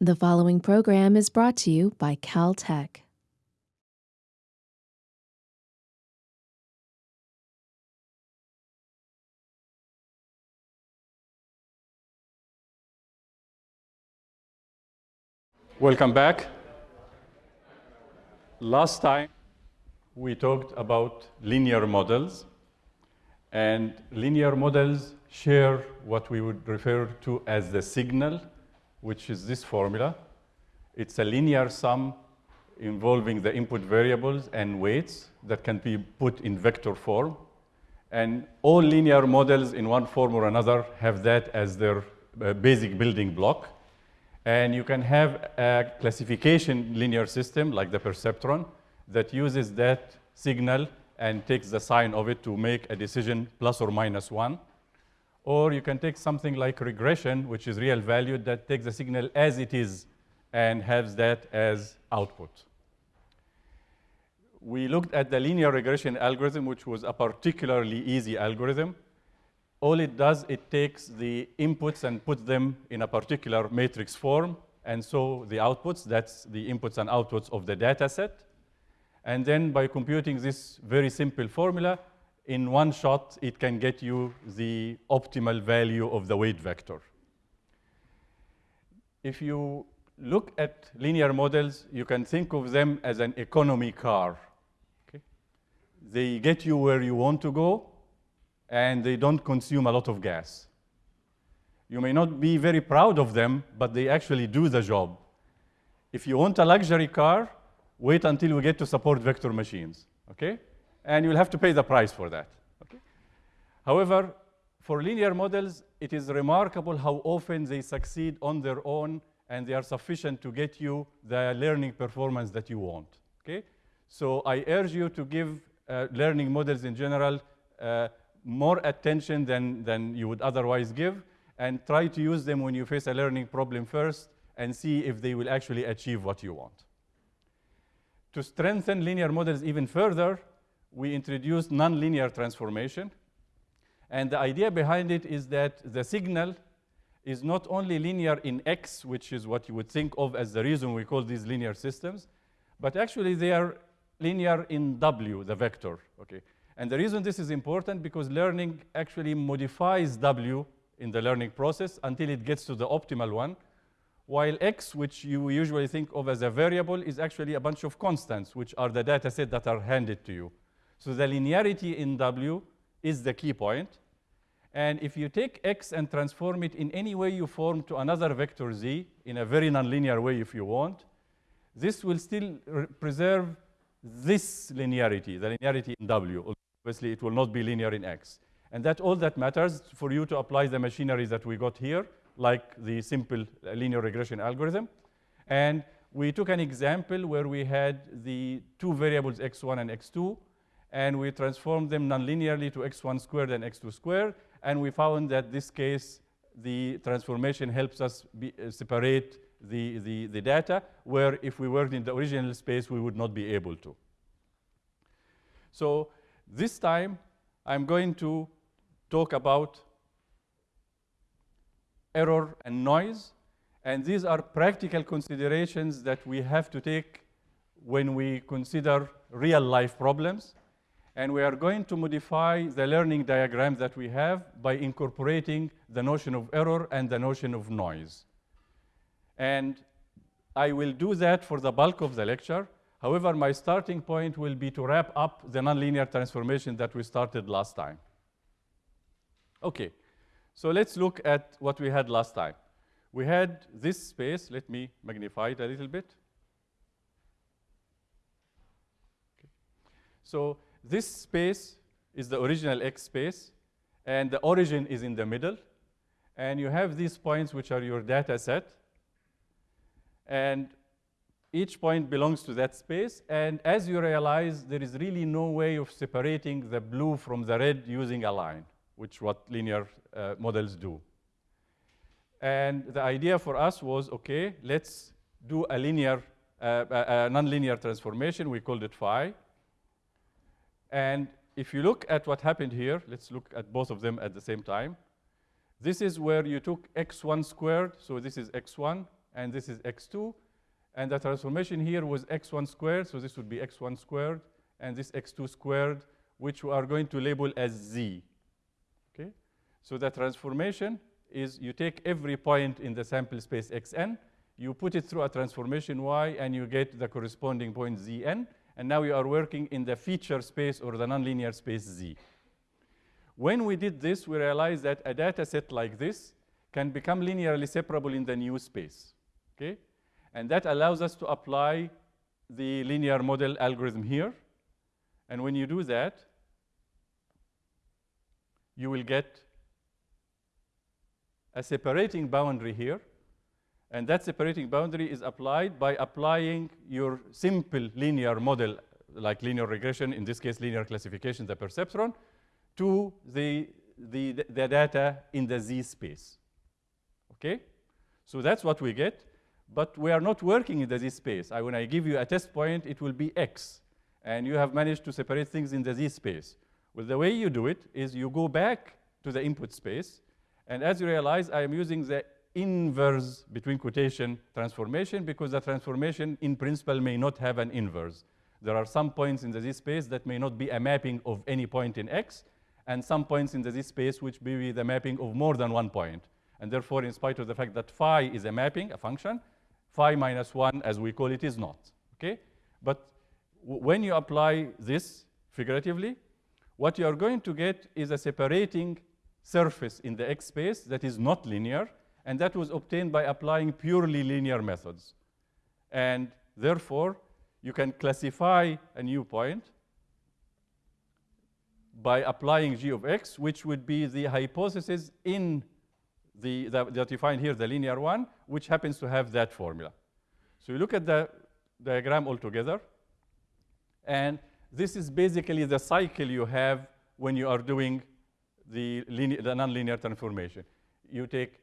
The following program is brought to you by Caltech. Welcome back. Last time we talked about linear models, and linear models share what we would refer to as the signal, which is this formula. It's a linear sum involving the input variables and weights that can be put in vector form. And all linear models in one form or another have that as their uh, basic building block. And you can have a classification linear system like the perceptron that uses that signal and takes the sign of it to make a decision plus or minus one. Or you can take something like regression, which is real valued, that takes the signal as it is and has that as output. We looked at the linear regression algorithm, which was a particularly easy algorithm. All it does, it takes the inputs and puts them in a particular matrix form. And so the outputs, that's the inputs and outputs of the data set. And then by computing this very simple formula, in one shot, it can get you the optimal value of the weight vector. If you look at linear models, you can think of them as an economy car. Okay? They get you where you want to go, and they don't consume a lot of gas. You may not be very proud of them, but they actually do the job. If you want a luxury car, wait until we get to support vector machines, okay? And you'll have to pay the price for that, okay? However, for linear models, it is remarkable how often they succeed on their own and they are sufficient to get you the learning performance that you want, okay? So I urge you to give uh, learning models in general uh, more attention than, than you would otherwise give and try to use them when you face a learning problem first and see if they will actually achieve what you want. To strengthen linear models even further, we introduced nonlinear transformation. And the idea behind it is that the signal is not only linear in X, which is what you would think of as the reason we call these linear systems, but actually they are linear in W, the vector. Okay. And the reason this is important because learning actually modifies W in the learning process until it gets to the optimal one while x, which you usually think of as a variable, is actually a bunch of constants, which are the data set that are handed to you. So the linearity in W is the key point. And if you take x and transform it in any way you form to another vector z, in a very nonlinear way if you want, this will still preserve this linearity, the linearity in W. Obviously, it will not be linear in x. And that all that matters for you to apply the machinery that we got here like the simple uh, linear regression algorithm. And we took an example where we had the two variables x1 and x2, and we transformed them nonlinearly to x1 squared and x2 squared, and we found that this case, the transformation helps us be, uh, separate the, the, the data, where if we worked in the original space, we would not be able to. So this time, I'm going to talk about error, and noise. And these are practical considerations that we have to take when we consider real life problems. And we are going to modify the learning diagram that we have by incorporating the notion of error and the notion of noise. And I will do that for the bulk of the lecture. However, my starting point will be to wrap up the nonlinear transformation that we started last time. Okay. So let's look at what we had last time. We had this space. Let me magnify it a little bit. Okay. So this space is the original X space, and the origin is in the middle. And you have these points, which are your data set. And each point belongs to that space. And as you realize, there is really no way of separating the blue from the red using a line which what linear uh, models do. And the idea for us was, okay, let's do a linear, uh, a, a nonlinear transformation. We called it phi. And if you look at what happened here, let's look at both of them at the same time. This is where you took x1 squared, so this is x1, and this is x2. And the transformation here was x1 squared, so this would be x1 squared, and this x2 squared, which we are going to label as z. Okay? So the transformation is you take every point in the sample space xn, you put it through a transformation phi, and you get the corresponding point zn. And now you are working in the feature space or the nonlinear space z. When we did this, we realized that a data set like this can become linearly separable in the new space. Okay? And that allows us to apply the linear model algorithm here. And when you do that, you will get a separating boundary here. And that separating boundary is applied by applying your simple linear model, like linear regression, in this case, linear classification, the perceptron, to the, the, the data in the Z space. Okay? So that's what we get. But we are not working in the Z space. I, when I give you a test point, it will be X. And you have managed to separate things in the Z space. Well, the way you do it is you go back to the input space. And as you realize, I am using the inverse between quotation transformation because the transformation in principle may not have an inverse. There are some points in the Z space that may not be a mapping of any point in X, and some points in the Z space which may be the mapping of more than one point. And therefore, in spite of the fact that phi is a mapping, a function, phi minus 1, as we call it, is not. Okay? But when you apply this figuratively, what you are going to get is a separating surface in the X space that is not linear, and that was obtained by applying purely linear methods. And therefore, you can classify a new point by applying g of x, which would be the hypothesis in the, the, that you find here, the linear one, which happens to have that formula. So you look at the diagram altogether, and this is basically the cycle you have when you are doing the, the nonlinear transformation. You take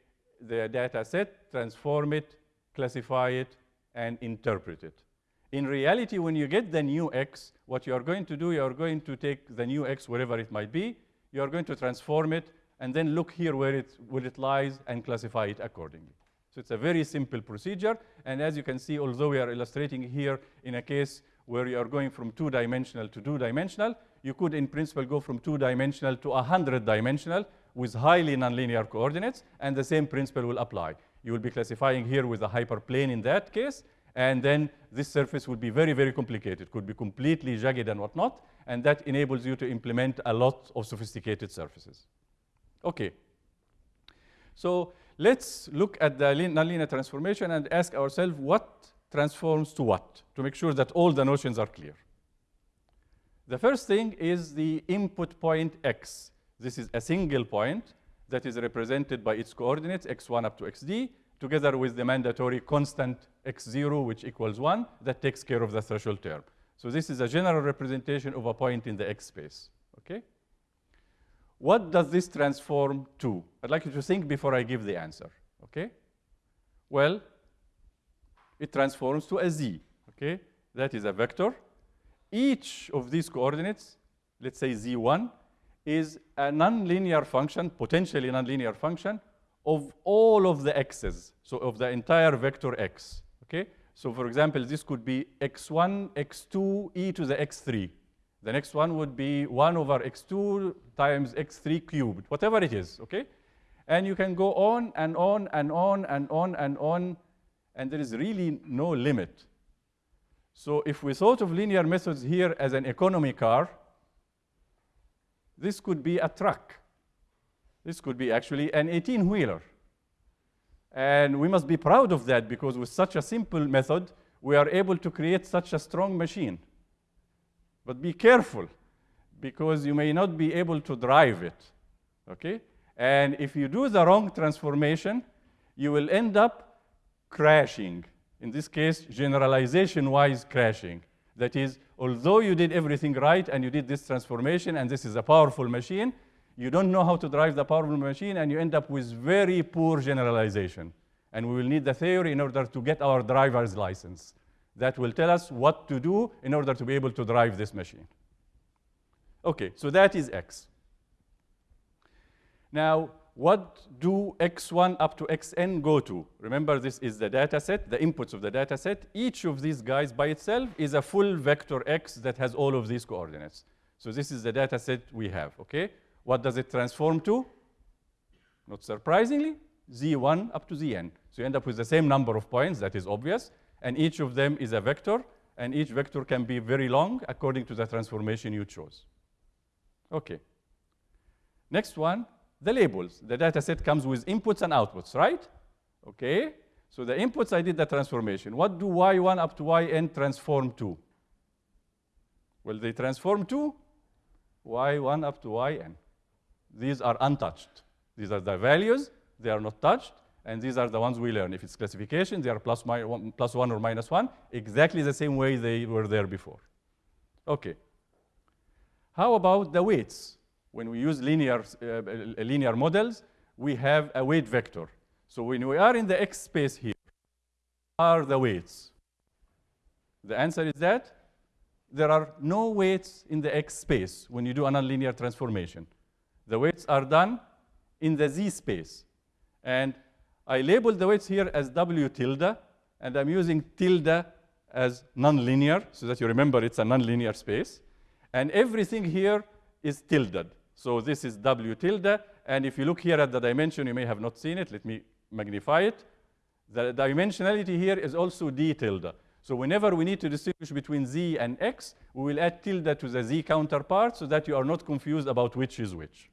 the data set, transform it, classify it, and interpret it. In reality, when you get the new x, what you are going to do, you are going to take the new x, wherever it might be, you are going to transform it, and then look here where it, where it lies and classify it accordingly. So it's a very simple procedure. And as you can see, although we are illustrating here in a case where you are going from two-dimensional to two-dimensional, you could, in principle, go from two-dimensional to a 100-dimensional with highly nonlinear coordinates, and the same principle will apply. You will be classifying here with a hyperplane in that case, and then this surface would be very, very complicated. Could be completely jagged and whatnot, and that enables you to implement a lot of sophisticated surfaces. Okay. So let's look at the nonlinear transformation and ask ourselves what transforms to what, to make sure that all the notions are clear. The first thing is the input point x. This is a single point that is represented by its coordinates, x1 up to xd, together with the mandatory constant x0, which equals 1, that takes care of the threshold term. So this is a general representation of a point in the x space. Okay? What does this transform to? I'd like you to think before I give the answer. Okay? Well, it transforms to a z. Okay? That is a vector. Each of these coordinates, let's say z1, is a nonlinear function, potentially nonlinear function, of all of the x's, so of the entire vector x. Okay? So for example, this could be x1, x2, e to the x3. The next one would be 1 over x2 times x3 cubed, whatever it is, okay? And you can go on and on and on and on and on, and there is really no limit. So if we thought of linear methods here as an economy car, this could be a truck. This could be actually an 18-wheeler. And we must be proud of that because with such a simple method, we are able to create such a strong machine. But be careful because you may not be able to drive it, okay? And if you do the wrong transformation, you will end up crashing. In this case, generalization-wise crashing. That is, although you did everything right and you did this transformation and this is a powerful machine, you don't know how to drive the powerful machine and you end up with very poor generalization. And we will need the theory in order to get our driver's license. That will tell us what to do in order to be able to drive this machine. Okay, so that is x. Now, what do x1 up to xn go to? Remember, this is the data set, the inputs of the data set. Each of these guys by itself is a full vector x that has all of these coordinates. So this is the data set we have, okay? What does it transform to? Not surprisingly, z1 up to zn. So you end up with the same number of points, that is obvious, and each of them is a vector, and each vector can be very long according to the transformation you chose. Okay. Next one, the labels. The data set comes with inputs and outputs, right? Okay. So the inputs, I did the transformation. What do y1 up to yn transform to? Well, they transform to y1 up to yn. These are untouched. These are the values. They are not touched. And these are the ones we learn. If it's classification, they are plus, one, plus 1 or minus 1, exactly the same way they were there before. Okay. How about the weights? When we use linear, uh, linear models, we have a weight vector. So when we are in the x space here, are the weights? The answer is that there are no weights in the x space when you do a nonlinear transformation. The weights are done in the z space. And I label the weights here as w tilde, and I'm using tilde as nonlinear, so that you remember it's a nonlinear space. And everything here is tilde. So this is W tilde. And if you look here at the dimension, you may have not seen it. Let me magnify it. The dimensionality here is also D tilde. So whenever we need to distinguish between Z and X, we will add tilde to the Z counterpart so that you are not confused about which is which.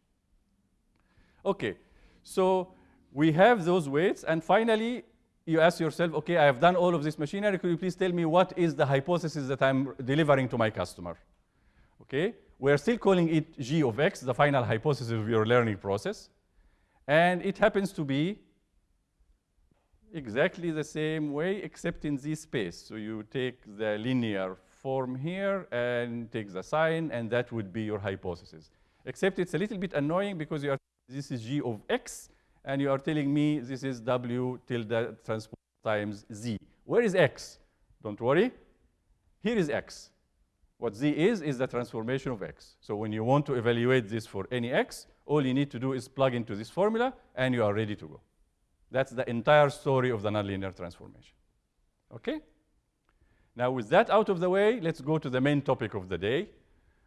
Okay, so we have those weights. And finally, you ask yourself, okay, I have done all of this machinery. Could you please tell me what is the hypothesis that I'm delivering to my customer? Okay, we're still calling it g of x, the final hypothesis of your learning process. And it happens to be exactly the same way, except in this space. So you take the linear form here and take the sign, and that would be your hypothesis. Except it's a little bit annoying because you are, this is g of x, and you are telling me this is w tilde transpose times z. Where is x? Don't worry. Here is x. What z is, is the transformation of x. So when you want to evaluate this for any x, all you need to do is plug into this formula, and you are ready to go. That's the entire story of the nonlinear transformation. Okay? Now, with that out of the way, let's go to the main topic of the day,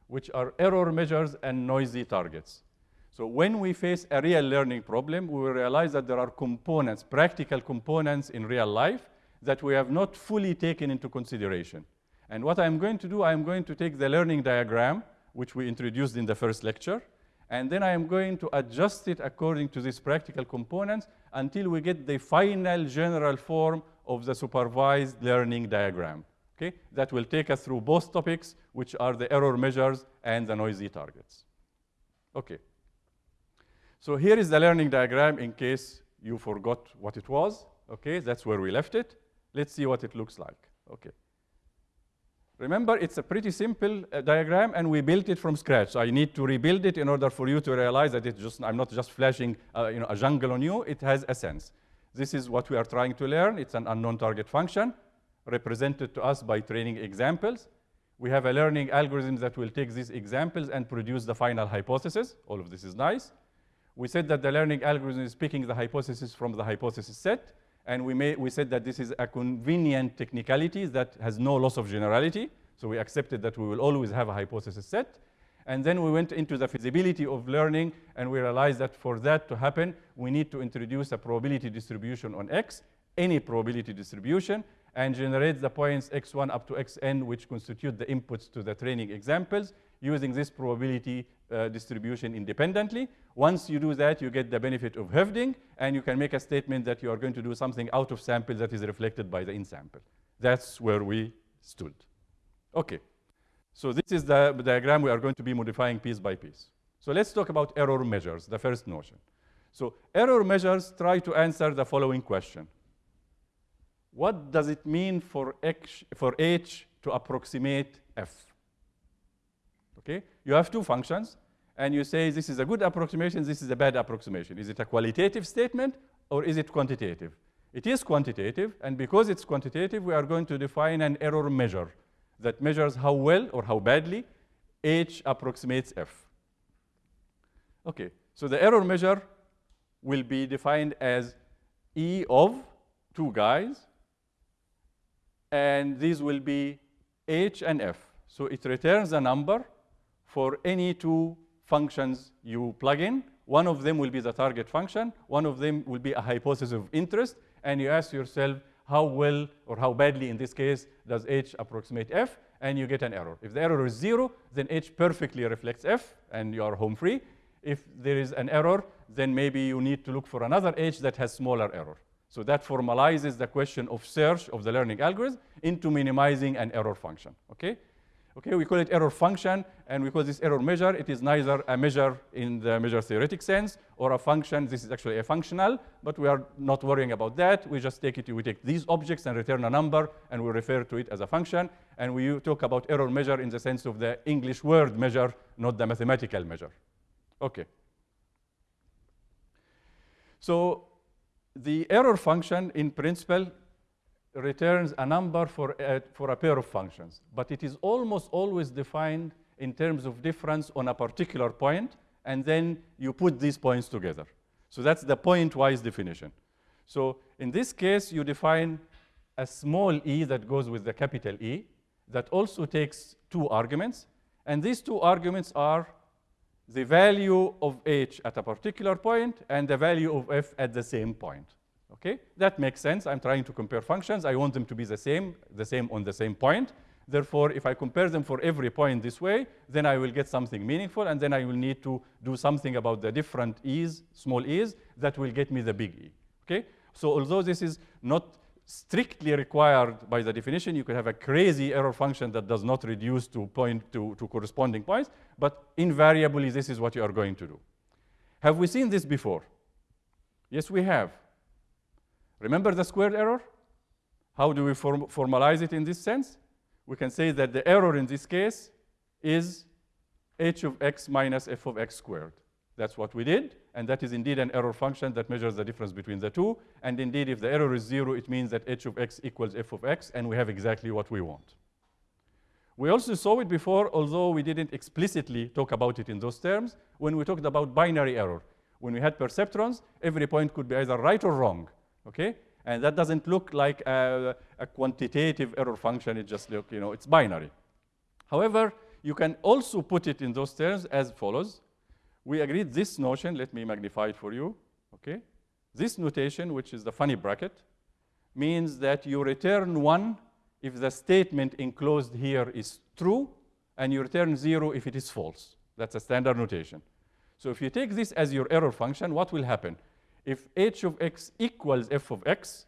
which are error measures and noisy targets. So when we face a real learning problem, we will realize that there are components, practical components in real life that we have not fully taken into consideration. And what I'm going to do, I'm going to take the learning diagram, which we introduced in the first lecture, and then I am going to adjust it according to these practical components until we get the final general form of the supervised learning diagram. Okay? That will take us through both topics, which are the error measures and the noisy targets. Okay. So here is the learning diagram in case you forgot what it was. Okay, that's where we left it. Let's see what it looks like. Okay. Remember, it's a pretty simple uh, diagram, and we built it from scratch. So I need to rebuild it in order for you to realize that it's just, I'm not just flashing uh, you know, a jungle on you. It has a sense. This is what we are trying to learn. It's an unknown target function represented to us by training examples. We have a learning algorithm that will take these examples and produce the final hypothesis. All of this is nice. We said that the learning algorithm is picking the hypothesis from the hypothesis set. And we, may, we said that this is a convenient technicality that has no loss of generality. So we accepted that we will always have a hypothesis set. And then we went into the feasibility of learning, and we realized that for that to happen, we need to introduce a probability distribution on X, any probability distribution, and generate the points x1 up to xn, which constitute the inputs to the training examples, using this probability uh, distribution independently. Once you do that, you get the benefit of Hoeffding, and you can make a statement that you are going to do something out of sample that is reflected by the in sample. That's where we stood. Okay. So this is the diagram we are going to be modifying piece by piece. So let's talk about error measures, the first notion. So error measures try to answer the following question. What does it mean for H, for H to approximate F? Okay, you have two functions, and you say this is a good approximation, this is a bad approximation. Is it a qualitative statement or is it quantitative? It is quantitative, and because it's quantitative, we are going to define an error measure that measures how well or how badly H approximates F. Okay, so the error measure will be defined as E of two guys, and these will be H and F. So it returns a number for any two functions you plug in. One of them will be the target function. One of them will be a hypothesis of interest. And you ask yourself, how well or how badly in this case does H approximate F? And you get an error. If the error is zero, then H perfectly reflects F, and you are home free. If there is an error, then maybe you need to look for another H that has smaller error. So that formalizes the question of search of the learning algorithm into minimizing an error function, okay? Okay, we call it error function, and we call this error measure. It is neither a measure in the measure theoretic sense or a function. This is actually a functional, but we are not worrying about that. We just take it, we take these objects and return a number, and we refer to it as a function. And we talk about error measure in the sense of the English word measure, not the mathematical measure. Okay. So the error function, in principle, returns a number for a, for a pair of functions, but it is almost always defined in terms of difference on a particular point, and then you put these points together. So that's the point-wise definition. So in this case, you define a small e that goes with the capital E that also takes two arguments, and these two arguments are the value of h at a particular point and the value of f at the same point. Okay, that makes sense. I'm trying to compare functions. I want them to be the same, the same on the same point. Therefore, if I compare them for every point this way, then I will get something meaningful, and then I will need to do something about the different e's, small e's, that will get me the big E. Okay? So although this is not strictly required by the definition, you could have a crazy error function that does not reduce to point to, to corresponding points, but invariably this is what you are going to do. Have we seen this before? Yes, we have. Remember the squared error? How do we form formalize it in this sense? We can say that the error in this case is h of x minus f of x squared. That's what we did, and that is indeed an error function that measures the difference between the two. And indeed, if the error is zero, it means that h of x equals f of x, and we have exactly what we want. We also saw it before, although we didn't explicitly talk about it in those terms, when we talked about binary error. When we had perceptrons, every point could be either right or wrong okay? And that doesn't look like a, a quantitative error function. It just look, you know, it's binary. However, you can also put it in those terms as follows. We agreed this notion, let me magnify it for you, okay? This notation, which is the funny bracket, means that you return one if the statement enclosed here is true, and you return zero if it is false. That's a standard notation. So if you take this as your error function, what will happen? If h of x equals f of x,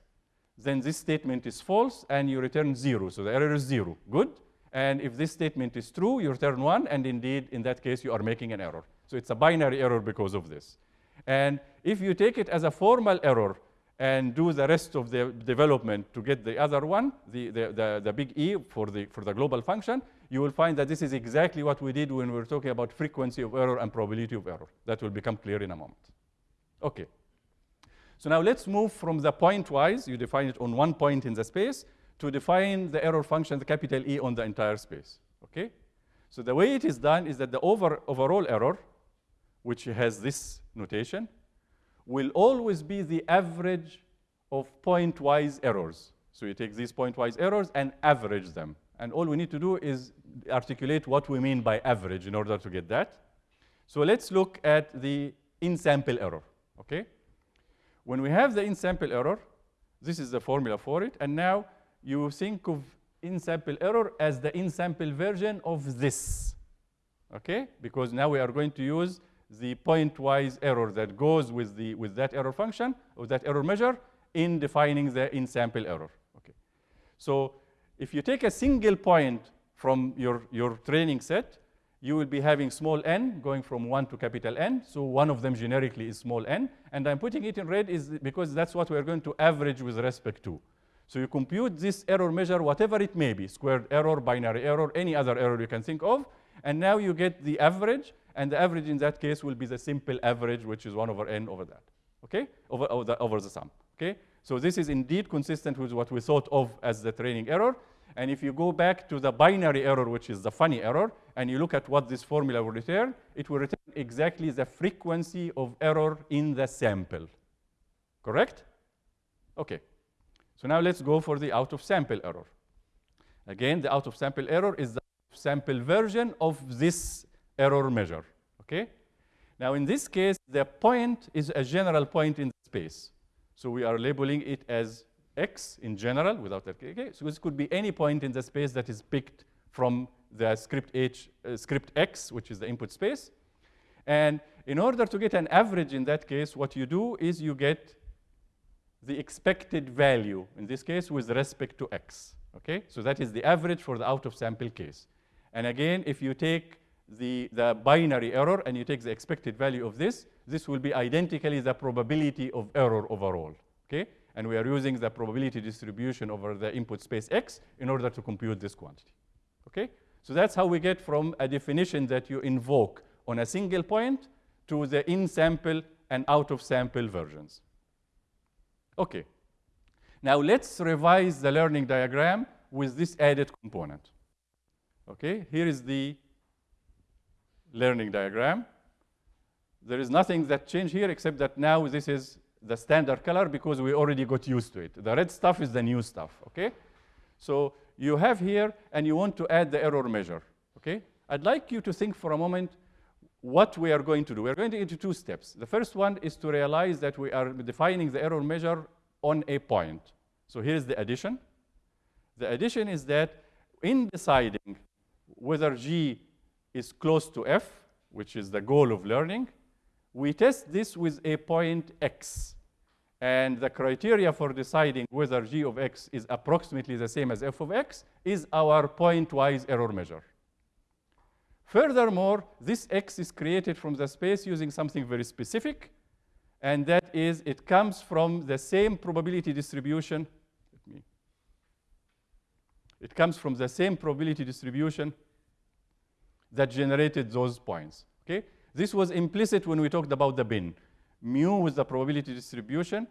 then this statement is false and you return zero. So the error is zero. Good. And if this statement is true, you return one. And indeed, in that case, you are making an error. So it's a binary error because of this. And if you take it as a formal error and do the rest of the development to get the other one, the, the, the, the, big E for the, for the global function, you will find that this is exactly what we did when we were talking about frequency of error and probability of error. That will become clear in a moment. Okay. So now let's move from the pointwise, you define it on one point in the space, to define the error function, the capital E on the entire space, okay? So the way it is done is that the over, overall error, which has this notation, will always be the average of pointwise errors. So you take these pointwise errors and average them. And all we need to do is articulate what we mean by average in order to get that. So let's look at the in-sample error, okay? When we have the in-sample error, this is the formula for it. And now you think of in-sample error as the in-sample version of this. Okay? Because now we are going to use the point-wise error that goes with, the, with that error function, or that error measure, in defining the in-sample error. Okay. So if you take a single point from your, your training set, you will be having small n going from 1 to capital N. So one of them generically is small n. And I'm putting it in red is because that's what we're going to average with respect to. So you compute this error measure, whatever it may be, squared error, binary error, any other error you can think of. And now you get the average. And the average in that case will be the simple average, which is 1 over n over that, okay, over, over, the, over the sum. Okay? So this is indeed consistent with what we thought of as the training error. And if you go back to the binary error, which is the funny error, and you look at what this formula will return, it will return exactly the frequency of error in the sample. Correct? Okay. So now let's go for the out of sample error. Again, the out of sample error is the sample version of this error measure. Okay? Now, in this case, the point is a general point in space. So we are labeling it as x in general without that. Okay? So this could be any point in the space that is picked from the script h, uh, script x, which is the input space. And in order to get an average in that case, what you do is you get the expected value, in this case, with respect to x. Okay? So that is the average for the out of sample case. And again, if you take the, the binary error and you take the expected value of this, this will be identically the probability of error overall. Okay? And we are using the probability distribution over the input space x in order to compute this quantity. Okay? So that's how we get from a definition that you invoke on a single point to the in-sample and out-of-sample versions. Okay. Now let's revise the learning diagram with this added component. Okay, here is the learning diagram. There is nothing that changed here except that now this is the standard color because we already got used to it. The red stuff is the new stuff, okay? So you have here, and you want to add the error measure, okay? I'd like you to think for a moment what we are going to do. We are going to into two steps. The first one is to realize that we are defining the error measure on a point. So here's the addition. The addition is that in deciding whether G is close to F, which is the goal of learning, we test this with a point X. And the criteria for deciding whether g of x is approximately the same as f of x is our pointwise error measure. Furthermore, this x is created from the space using something very specific, and that is it comes from the same probability distribution. It comes from the same probability distribution that generated those points. Okay? This was implicit when we talked about the bin. Mu was the probability distribution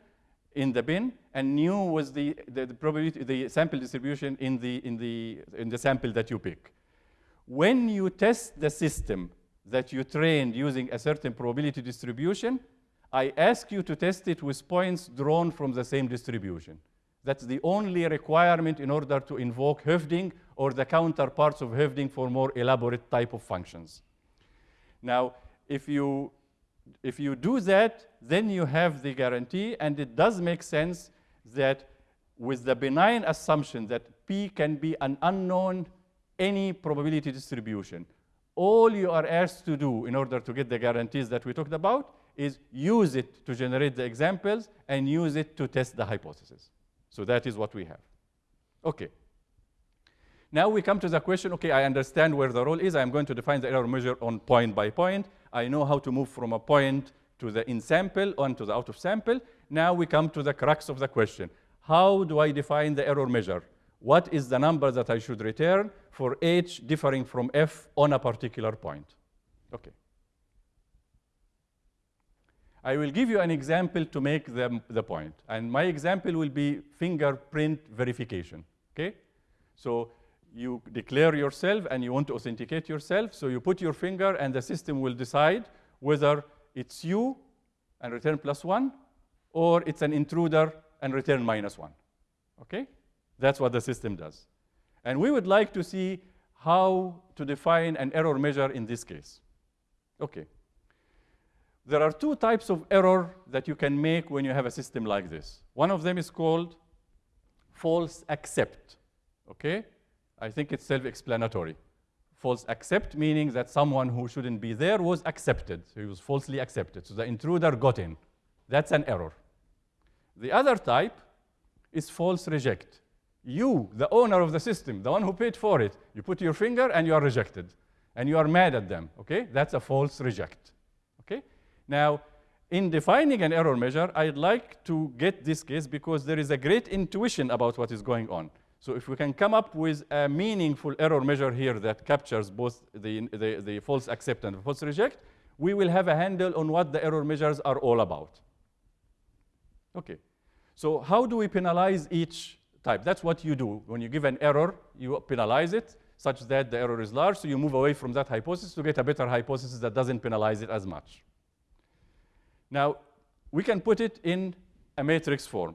in the bin, and nu was the, the, the, probability, the sample distribution in the, in, the, in the sample that you pick. When you test the system that you trained using a certain probability distribution, I ask you to test it with points drawn from the same distribution. That's the only requirement in order to invoke Hoeffding or the counterparts of Hoeffding for more elaborate type of functions. Now, if you if you do that, then you have the guarantee, and it does make sense that with the benign assumption that P can be an unknown any probability distribution, all you are asked to do in order to get the guarantees that we talked about is use it to generate the examples and use it to test the hypothesis. So that is what we have. Okay. Now we come to the question, okay, I understand where the role is. I'm going to define the error measure on point by point. I know how to move from a point to the in sample on to the out of sample. Now we come to the crux of the question. How do I define the error measure? What is the number that I should return for h differing from f on a particular point? Okay. I will give you an example to make the, the point. And my example will be fingerprint verification. Okay? So you declare yourself and you want to authenticate yourself. So you put your finger and the system will decide whether it's you and return plus one or it's an intruder and return minus one. Okay? That's what the system does. And we would like to see how to define an error measure in this case. Okay. There are two types of error that you can make when you have a system like this. One of them is called false accept. Okay? I think it's self-explanatory. False accept meaning that someone who shouldn't be there was accepted. So he was falsely accepted. So the intruder got in. That's an error. The other type is false reject. You, the owner of the system, the one who paid for it, you put your finger and you are rejected. And you are mad at them, okay? That's a false reject, okay? Now, in defining an error measure, I'd like to get this case because there is a great intuition about what is going on. So if we can come up with a meaningful error measure here that captures both the, the, the false accept and the false reject, we will have a handle on what the error measures are all about. Okay. So how do we penalize each type. That's what you do. When you give an error, you penalize it such that the error is large, so you move away from that hypothesis to get a better hypothesis that doesn't penalize it as much. Now, we can put it in a matrix form.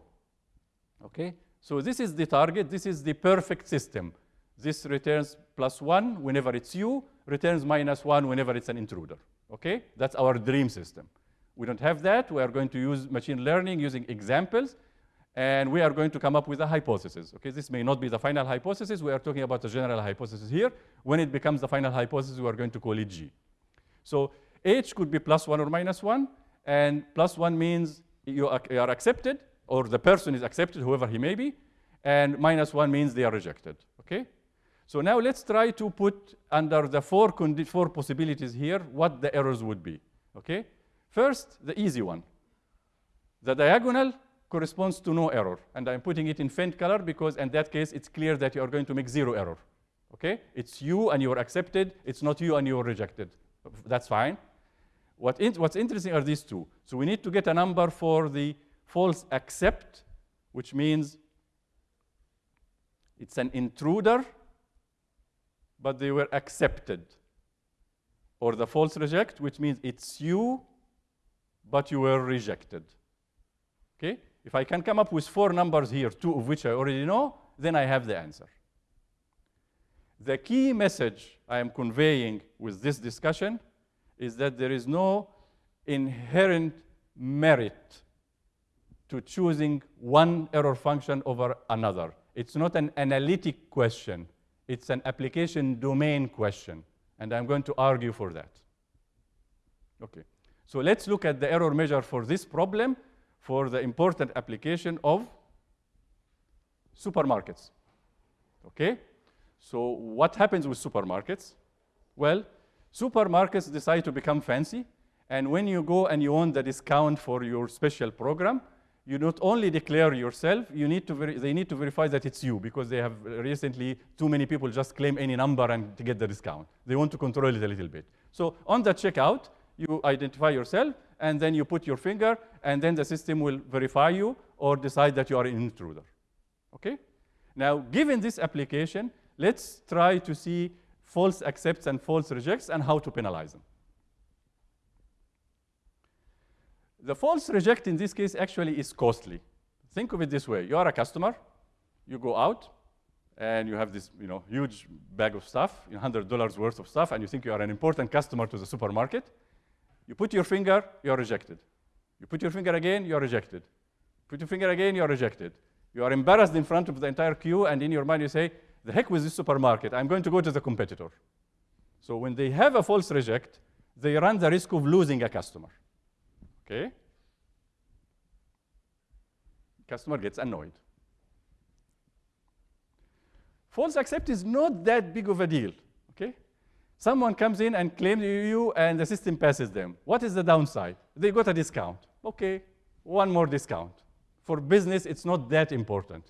Okay? So this is the target. This is the perfect system. This returns plus 1 whenever it's you, returns minus 1 whenever it's an intruder. Okay? That's our dream system. We don't have that. We are going to use machine learning using examples, and we are going to come up with a hypothesis. Okay? This may not be the final hypothesis. We are talking about a general hypothesis here. When it becomes the final hypothesis, we are going to call it G. So H could be plus 1 or minus 1, and plus 1 means you are, you are accepted, or the person is accepted, whoever he may be, and minus 1 means they are rejected. Okay? So now let's try to put under the four, four possibilities here what the errors would be. Okay? First, the easy one. The diagonal corresponds to no error. And I'm putting it in faint color because in that case, it's clear that you are going to make zero error. Okay? It's you and you're accepted. It's not you and you're rejected. That's fine. What in, what's interesting are these two. So we need to get a number for the false accept, which means it's an intruder but they were accepted. Or the false reject, which means it's you, but you were rejected. Okay? If I can come up with four numbers here, two of which I already know, then I have the answer. The key message I am conveying with this discussion is that there is no inherent merit to choosing one error function over another. It's not an analytic question. It's an application domain question, and I'm going to argue for that. Okay, so let's look at the error measure for this problem for the important application of supermarkets. Okay, so what happens with supermarkets? Well, supermarkets decide to become fancy, and when you go and you want the discount for your special program, you not only declare yourself, you need to they need to verify that it's you because they have recently too many people just claim any number and to get the discount. They want to control it a little bit. So on the checkout, you identify yourself and then you put your finger and then the system will verify you or decide that you are an intruder. Okay? Now, given this application, let's try to see false accepts and false rejects and how to penalize them. The false reject in this case actually is costly. Think of it this way. You are a customer. You go out, and you have this you know, huge bag of stuff, $100 worth of stuff, and you think you are an important customer to the supermarket. You put your finger, you are rejected. You put your finger again, you are rejected. Put your finger again, you are rejected. You are embarrassed in front of the entire queue, and in your mind you say, the heck with this supermarket, I'm going to go to the competitor. So when they have a false reject, they run the risk of losing a customer. Okay? Customer gets annoyed. False accept is not that big of a deal. Okay? Someone comes in and claims you, and the system passes them. What is the downside? They got a discount. Okay, one more discount. For business, it's not that important.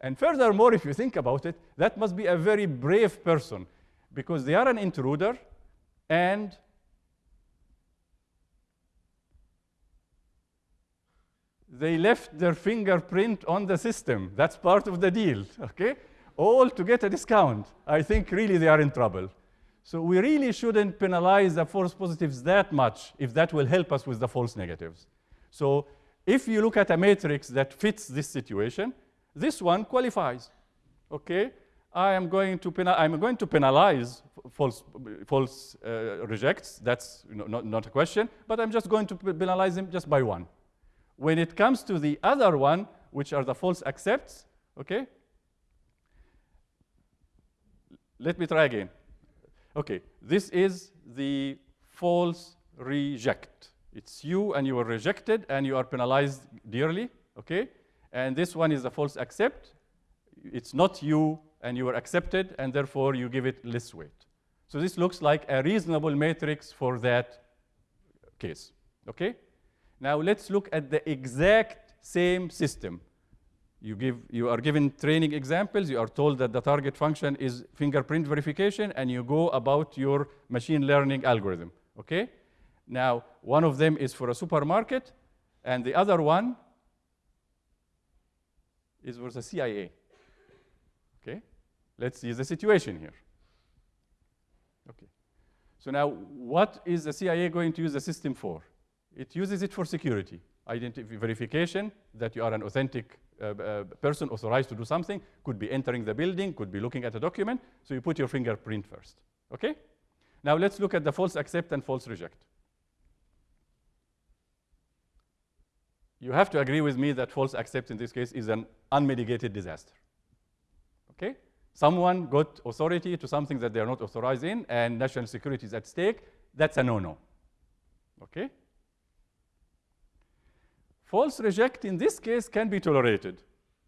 And furthermore, if you think about it, that must be a very brave person because they are an intruder and they left their fingerprint on the system. That's part of the deal, okay? All to get a discount. I think really they are in trouble. So we really shouldn't penalize the false positives that much if that will help us with the false negatives. So if you look at a matrix that fits this situation, this one qualifies, okay? I am going to, I'm going to penalize false, false uh, rejects. That's you know, not, not a question, but I'm just going to penalize them just by one. When it comes to the other one, which are the false accepts, okay? Let me try again. Okay, this is the false reject. It's you and you were rejected and you are penalized dearly, okay? And this one is the false accept. It's not you and you were accepted and therefore you give it less weight. So this looks like a reasonable matrix for that case, okay? Now let's look at the exact same system. You, give, you are given training examples. You are told that the target function is fingerprint verification, and you go about your machine learning algorithm. Okay? Now, one of them is for a supermarket, and the other one is for the CIA. Okay, let's see the situation here. Okay, so now what is the CIA going to use the system for? It uses it for security, identity verification that you are an authentic uh, uh, person authorized to do something, could be entering the building, could be looking at a document, so you put your fingerprint first, okay? Now let's look at the false accept and false reject. You have to agree with me that false accept in this case is an unmitigated disaster, okay? Someone got authority to something that they are not authorized in and national security is at stake, that's a no-no, okay? False reject in this case can be tolerated.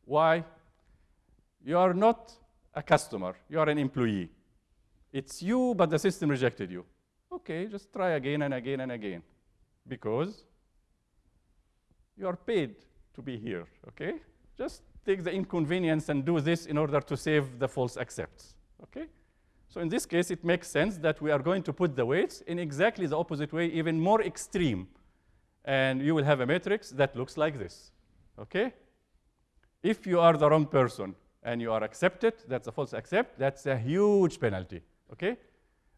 Why? You are not a customer, you are an employee. It's you, but the system rejected you. Okay, just try again and again and again because you are paid to be here, okay? Just take the inconvenience and do this in order to save the false accepts, okay? So in this case, it makes sense that we are going to put the weights in exactly the opposite way, even more extreme and you will have a matrix that looks like this, okay? If you are the wrong person and you are accepted, that's a false accept, that's a huge penalty, okay?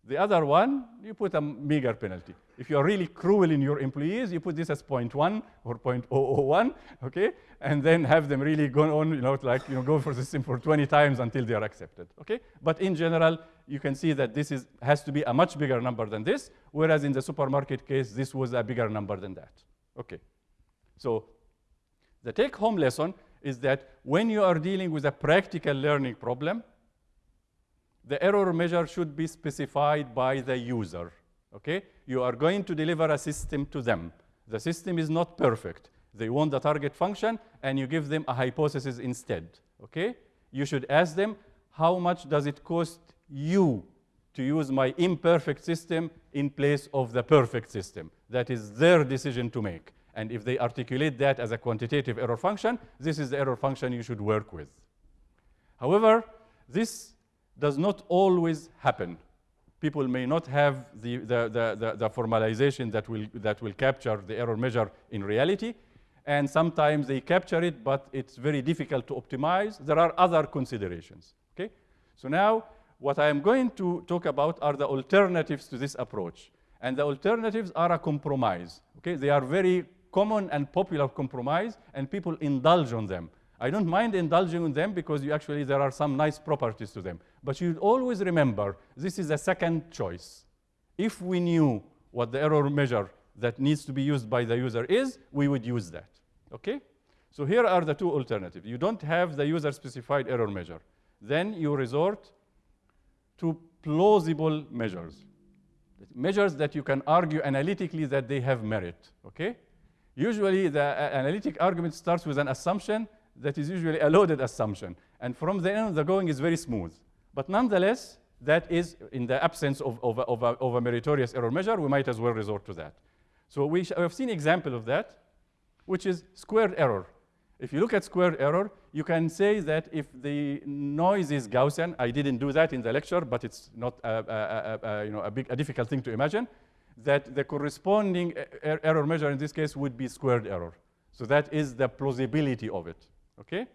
The other one, you put a meager penalty. If you are really cruel in your employees, you put this as 0.1 or 0.001, okay? And then have them really go on, you know, like, you know, go for the system for 20 times until they are accepted, okay? But in general, you can see that this is, has to be a much bigger number than this, whereas in the supermarket case, this was a bigger number than that, okay? So the take-home lesson is that when you are dealing with a practical learning problem, the error measure should be specified by the user, okay? You are going to deliver a system to them. The system is not perfect. They want the target function, and you give them a hypothesis instead, okay? You should ask them, how much does it cost you to use my imperfect system in place of the perfect system? That is their decision to make. And if they articulate that as a quantitative error function, this is the error function you should work with. However, this does not always happen. People may not have the, the, the, the, the formalization that will, that will capture the error measure in reality. And sometimes they capture it, but it's very difficult to optimize. There are other considerations. Okay? So now, what I am going to talk about are the alternatives to this approach. And the alternatives are a compromise. Okay? They are very common and popular compromise, and people indulge on them. I don't mind indulging on them because you actually there are some nice properties to them. But you always remember this is a second choice. If we knew what the error measure that needs to be used by the user is, we would use that. Okay? So here are the two alternatives. You don't have the user specified error measure. Then you resort to plausible measures. Measures that you can argue analytically that they have merit. Okay? Usually the uh, analytic argument starts with an assumption that is usually a loaded assumption. And from then the going is very smooth. But nonetheless, that is, in the absence of, of, of, a, of a meritorious error measure, we might as well resort to that. So we have seen example of that, which is squared error. If you look at squared error, you can say that if the noise is Gaussian, I didn't do that in the lecture, but it's not a, a, a, you know, a, big, a difficult thing to imagine, that the corresponding er error measure in this case would be squared error. So that is the plausibility of it okay?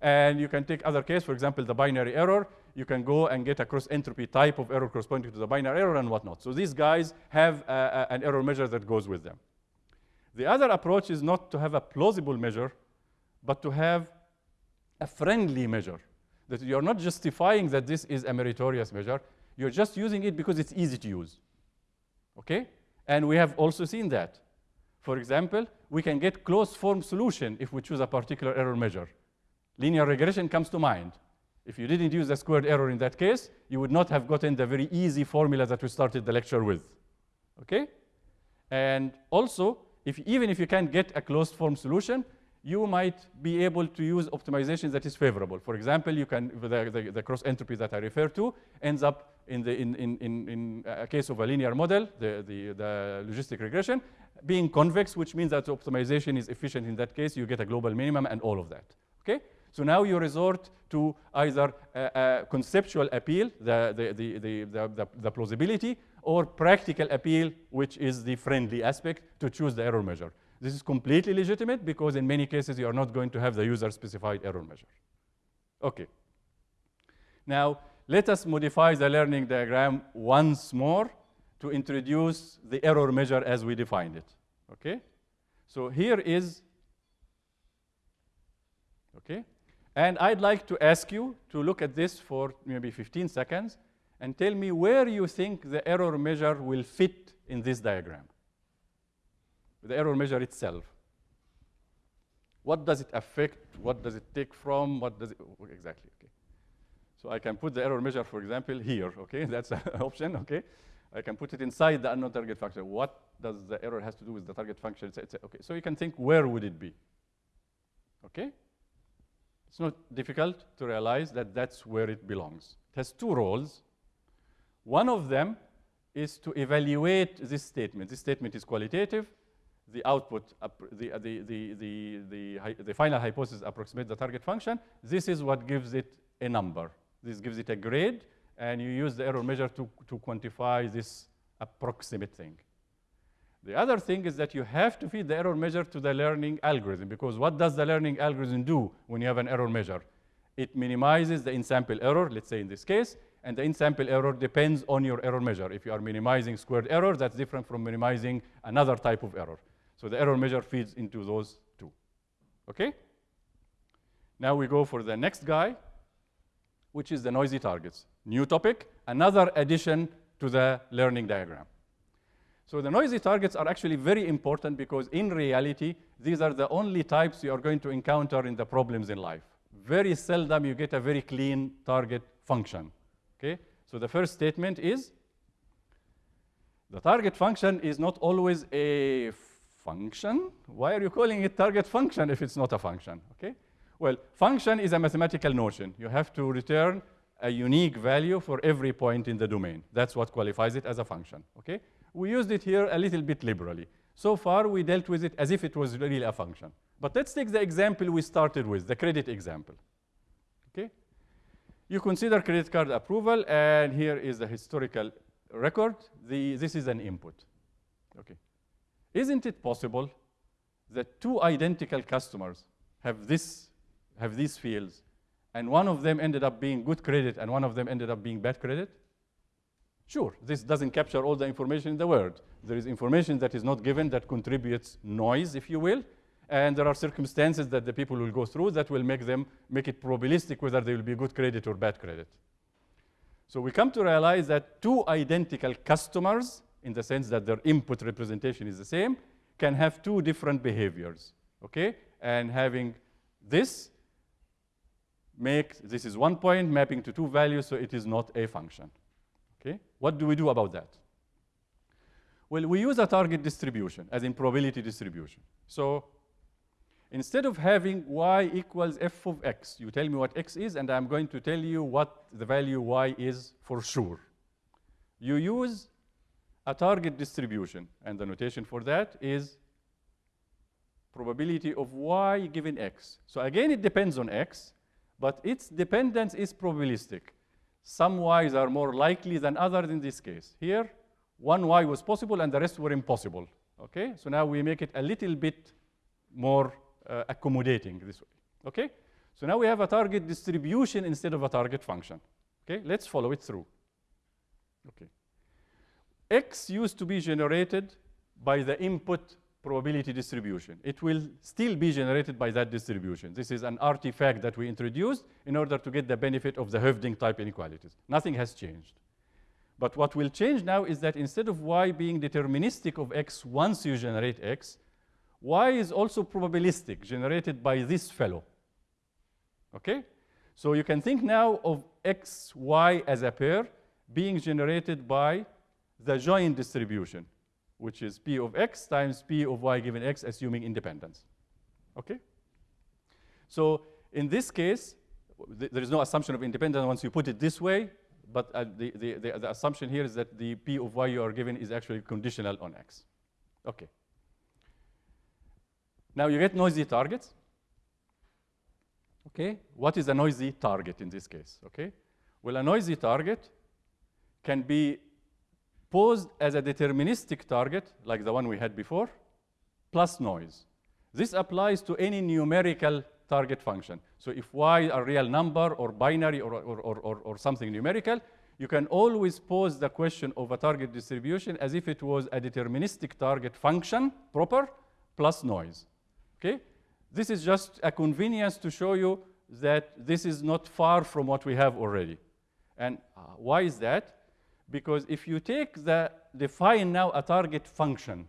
And you can take other case, for example, the binary error. You can go and get a cross entropy type of error corresponding to the binary error and whatnot. So these guys have a, a, an error measure that goes with them. The other approach is not to have a plausible measure, but to have a friendly measure. That you're not justifying that this is a meritorious measure. You're just using it because it's easy to use. Okay? And we have also seen that. For example, we can get closed form solution if we choose a particular error measure. Linear regression comes to mind. If you didn't use the squared error in that case, you would not have gotten the very easy formula that we started the lecture with. Okay? And also, if, even if you can't get a closed form solution, you might be able to use optimization that is favorable. For example, you can, the, the, the cross entropy that I refer to ends up in, the, in, in, in, in a case of a linear model, the, the, the logistic regression, being convex, which means that optimization is efficient in that case. You get a global minimum and all of that. Okay? So now you resort to either a, a conceptual appeal, the, the, the, the, the, plausibility, or practical appeal, which is the friendly aspect, to choose the error measure. This is completely legitimate because in many cases you are not going to have the user-specified error measure. Okay. Now, let us modify the learning diagram once more to introduce the error measure as we defined it. Okay? So here is, okay? And I'd like to ask you to look at this for maybe 15 seconds and tell me where you think the error measure will fit in this diagram. The error measure itself. What does it affect? What does it take from? What does it, exactly, okay. So I can put the error measure, for example, here, okay? That's an option, okay? I can put it inside the unknown target function. What does the error has to do with the target function? It's, it's, okay, so you can think where would it be? Okay? It's not difficult to realize that that's where it belongs. It has two roles. One of them is to evaluate this statement. This statement is qualitative. The output, uh, the, the, the, the, the, the final hypothesis approximates the target function. This is what gives it a number. This gives it a grade, and you use the error measure to, to quantify this approximate thing. The other thing is that you have to feed the error measure to the learning algorithm, because what does the learning algorithm do when you have an error measure? It minimizes the in-sample error, let's say in this case, and the in-sample error depends on your error measure. If you are minimizing squared error, that's different from minimizing another type of error. So the error measure feeds into those two. Okay? Now we go for the next guy, which is the noisy targets. New topic, another addition to the learning diagram. So the noisy targets are actually very important because in reality, these are the only types you are going to encounter in the problems in life. Very seldom you get a very clean target function. Okay? So the first statement is the target function is not always a function. Why are you calling it target function if it's not a function? Okay? Well, function is a mathematical notion. You have to return a unique value for every point in the domain. That's what qualifies it as a function. Okay? We used it here a little bit liberally. So far, we dealt with it as if it was really a function. But let's take the example we started with, the credit example. Okay? You consider credit card approval, and here is the historical record. The, this is an input. Okay. Isn't it possible that two identical customers have this have these fields, and one of them ended up being good credit and one of them ended up being bad credit? Sure, this doesn't capture all the information in the world. There is information that is not given that contributes noise, if you will, and there are circumstances that the people will go through that will make them make it probabilistic whether they will be good credit or bad credit. So we come to realize that two identical customers, in the sense that their input representation is the same, can have two different behaviors. Okay? And having this make, this is one point mapping to two values, so it is not a function. Okay? What do we do about that? Well, we use a target distribution, as in probability distribution. So instead of having y equals f of x, you tell me what x is, and I'm going to tell you what the value y is for sure. You use a target distribution, and the notation for that is probability of y given x. So again, it depends on x, but its dependence is probabilistic. Some y's are more likely than others in this case. Here, one y was possible and the rest were impossible. Okay, so now we make it a little bit more uh, accommodating this way. Okay, so now we have a target distribution instead of a target function. Okay, let's follow it through. Okay, x used to be generated by the input probability distribution. It will still be generated by that distribution. This is an artifact that we introduced in order to get the benefit of the Hoeffding type inequalities. Nothing has changed. But what will change now is that instead of y being deterministic of x once you generate x, y is also probabilistic, generated by this fellow. Okay? So you can think now of x, y as a pair being generated by the joint distribution which is P of x times P of y given x, assuming independence. Okay? So in this case, th there is no assumption of independence once you put it this way, but uh, the, the, the, the, assumption here is that the P of y you are given is actually conditional on x. Okay. Now you get noisy targets. Okay, what is a noisy target in this case? Okay, well, a noisy target can be posed as a deterministic target, like the one we had before, plus noise. This applies to any numerical target function. So if y a real number or binary or, or, or, or, something numerical, you can always pose the question of a target distribution as if it was a deterministic target function, proper, plus noise. Okay? This is just a convenience to show you that this is not far from what we have already. And uh, why is that? Because if you take the, define now a target function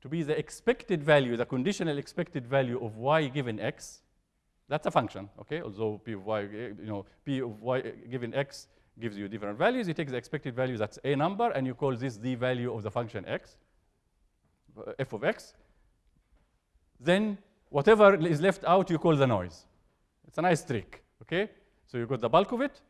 to be the expected value, the conditional expected value of y given x, that's a function, okay? Although p of y, you know, p of y given x gives you different values, you take the expected value, that's a number, and you call this the value of the function x, uh, f of x. Then whatever is left out, you call the noise. It's a nice trick, okay? So you got the bulk of it,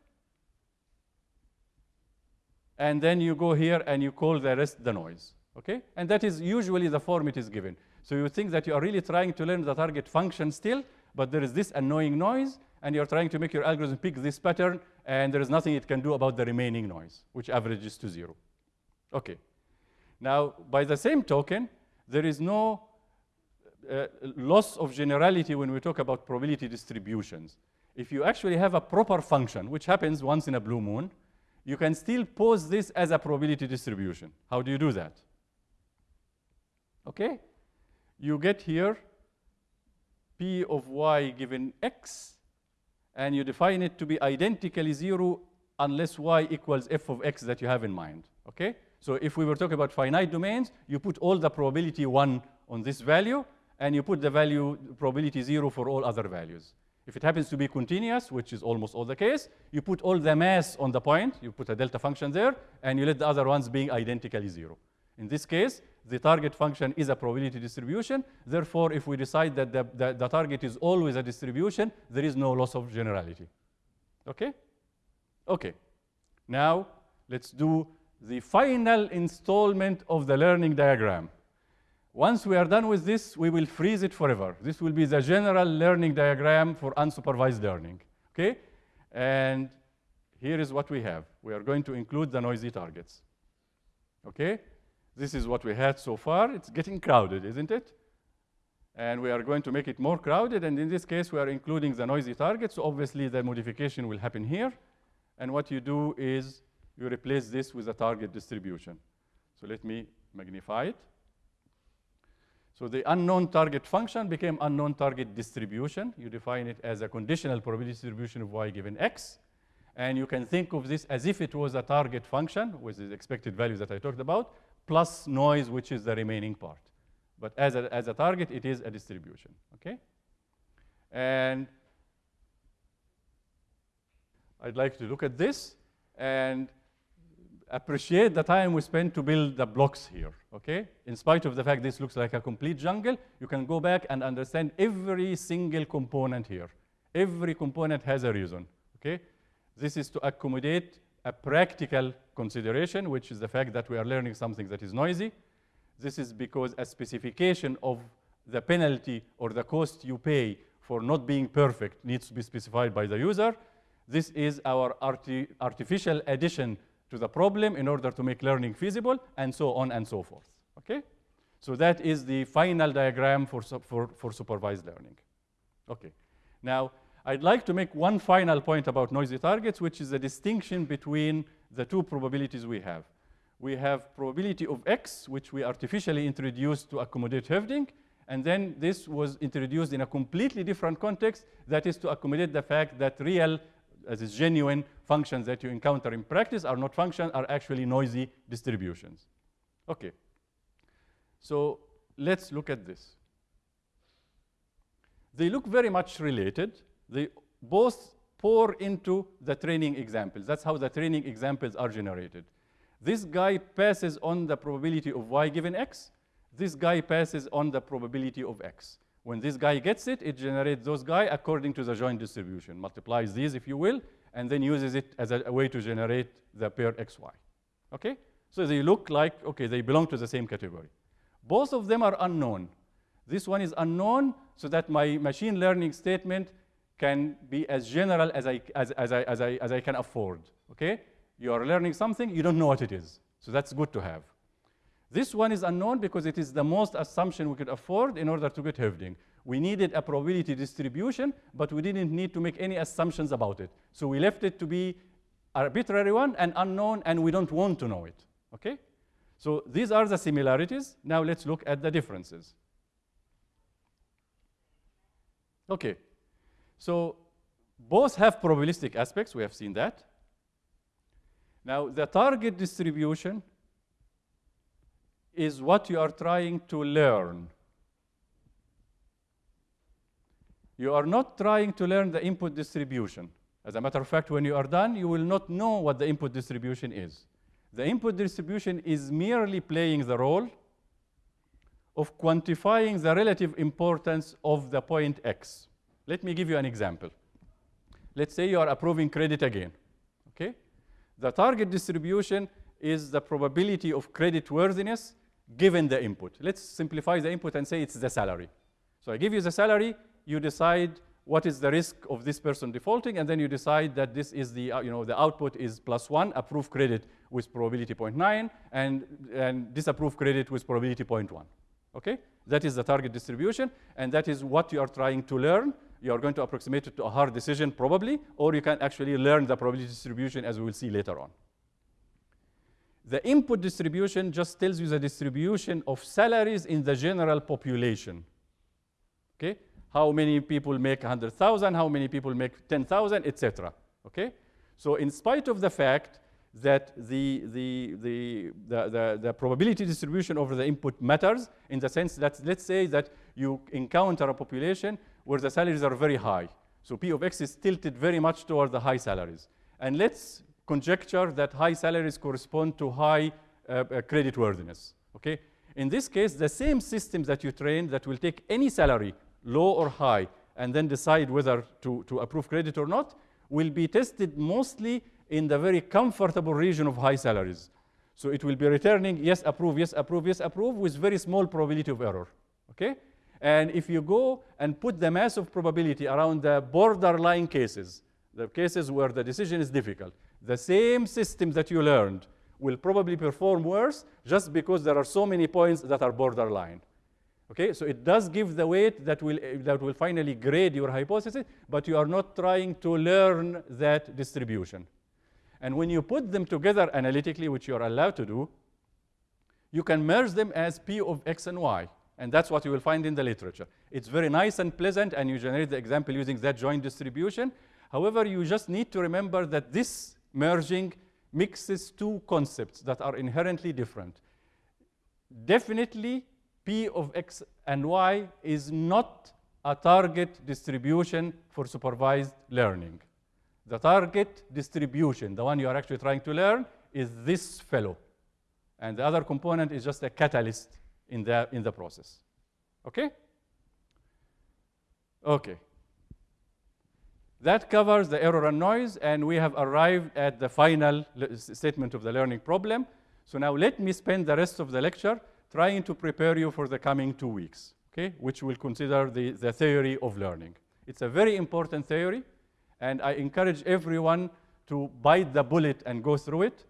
and then you go here and you call the rest the noise, okay? And that is usually the form it is given. So you think that you are really trying to learn the target function still, but there is this annoying noise, and you're trying to make your algorithm pick this pattern, and there is nothing it can do about the remaining noise, which averages to zero. Okay. Now, by the same token, there is no uh, loss of generality when we talk about probability distributions. If you actually have a proper function, which happens once in a blue moon, you can still pose this as a probability distribution. How do you do that? Okay? You get here p of y given x, and you define it to be identically zero unless y equals f of x that you have in mind. Okay? So if we were talking about finite domains, you put all the probability 1 on this value, and you put the value probability 0 for all other values. If it happens to be continuous, which is almost all the case, you put all the mass on the point, you put a delta function there, and you let the other ones being identically 0. In this case, the target function is a probability distribution. Therefore, if we decide that the, the, the, target is always a distribution, there is no loss of generality. Okay? Okay. Now, let's do the final installment of the learning diagram. Once we are done with this, we will freeze it forever. This will be the general learning diagram for unsupervised learning. Okay? And here is what we have. We are going to include the noisy targets. Okay? This is what we had so far. It's getting crowded, isn't it? And we are going to make it more crowded. And in this case, we are including the noisy targets. So obviously, the modification will happen here. And what you do is you replace this with a target distribution. So let me magnify it. So the unknown target function became unknown target distribution. You define it as a conditional probability distribution of y given x. And you can think of this as if it was a target function with the expected values that I talked about, plus noise, which is the remaining part. But as a, as a target, it is a distribution, okay? And I'd like to look at this and appreciate the time we spent to build the blocks here, okay? In spite of the fact this looks like a complete jungle, you can go back and understand every single component here. Every component has a reason, okay? This is to accommodate a practical consideration, which is the fact that we are learning something that is noisy. This is because a specification of the penalty or the cost you pay for not being perfect needs to be specified by the user. This is our arti artificial addition to the problem in order to make learning feasible, and so on and so forth. Okay? So that is the final diagram for, for, for supervised learning. Okay. Now, I'd like to make one final point about noisy targets, which is the distinction between the two probabilities we have. We have probability of x, which we artificially introduced to accommodate Hoeffding, and then this was introduced in a completely different context, that is to accommodate the fact that real as is genuine functions that you encounter in practice are not functions, are actually noisy distributions. Okay. So let's look at this. They look very much related. They both pour into the training examples. That's how the training examples are generated. This guy passes on the probability of y given x. This guy passes on the probability of x. When this guy gets it, it generates those guy according to the joint distribution, multiplies these, if you will, and then uses it as a, a way to generate the pair xy. Okay? So they look like, okay, they belong to the same category. Both of them are unknown. This one is unknown so that my machine learning statement can be as general as I, as, as, I, as, I, as I can afford. Okay? You are learning something, you don't know what it is. So that's good to have. This one is unknown because it is the most assumption we could afford in order to get Hoeffding. We needed a probability distribution, but we didn't need to make any assumptions about it. So we left it to be arbitrary one and unknown, and we don't want to know it, okay? So these are the similarities. Now let's look at the differences. Okay, so both have probabilistic aspects, we have seen that. Now the target distribution is what you are trying to learn. You are not trying to learn the input distribution. As a matter of fact, when you are done, you will not know what the input distribution is. The input distribution is merely playing the role of quantifying the relative importance of the point x. Let me give you an example. Let's say you are approving credit again, okay? The target distribution is the probability of credit worthiness given the input. Let's simplify the input and say it's the salary. So I give you the salary, you decide what is the risk of this person defaulting, and then you decide that this is the, uh, you know, the output is plus one, approved credit with probability 0.9, and, and disapproved credit with probability 0.1. Okay? That is the target distribution, and that is what you are trying to learn. You are going to approximate it to a hard decision, probably, or you can actually learn the probability distribution as we will see later on. The input distribution just tells you the distribution of salaries in the general population. Okay? How many people make 100,000, how many people make 10,000, etc. Okay? So in spite of the fact that the, the, the, the, the, probability distribution over the input matters in the sense that let's say that you encounter a population where the salaries are very high. So P of X is tilted very much toward the high salaries. And let's conjecture that high salaries correspond to high uh, uh, credit worthiness. Okay? In this case, the same systems that you train that will take any salary, low or high, and then decide whether to, to approve credit or not, will be tested mostly in the very comfortable region of high salaries. So it will be returning yes, approve, yes, approve, yes, approve with very small probability of error. Okay? And if you go and put the mass of probability around the borderline cases, the cases where the decision is difficult, the same system that you learned will probably perform worse just because there are so many points that are borderline. Okay, so it does give the weight that will, that will finally grade your hypothesis, but you are not trying to learn that distribution. And when you put them together analytically, which you are allowed to do, you can merge them as P of X and Y. And that's what you will find in the literature. It's very nice and pleasant, and you generate the example using that joint distribution. However, you just need to remember that this merging mixes two concepts that are inherently different. Definitely, P of X and Y is not a target distribution for supervised learning. The target distribution, the one you are actually trying to learn, is this fellow. And the other component is just a catalyst in the, in the process. Okay? Okay. That covers the error and noise, and we have arrived at the final statement of the learning problem. So now let me spend the rest of the lecture trying to prepare you for the coming two weeks, okay, which will consider the, the theory of learning. It's a very important theory, and I encourage everyone to bite the bullet and go through it.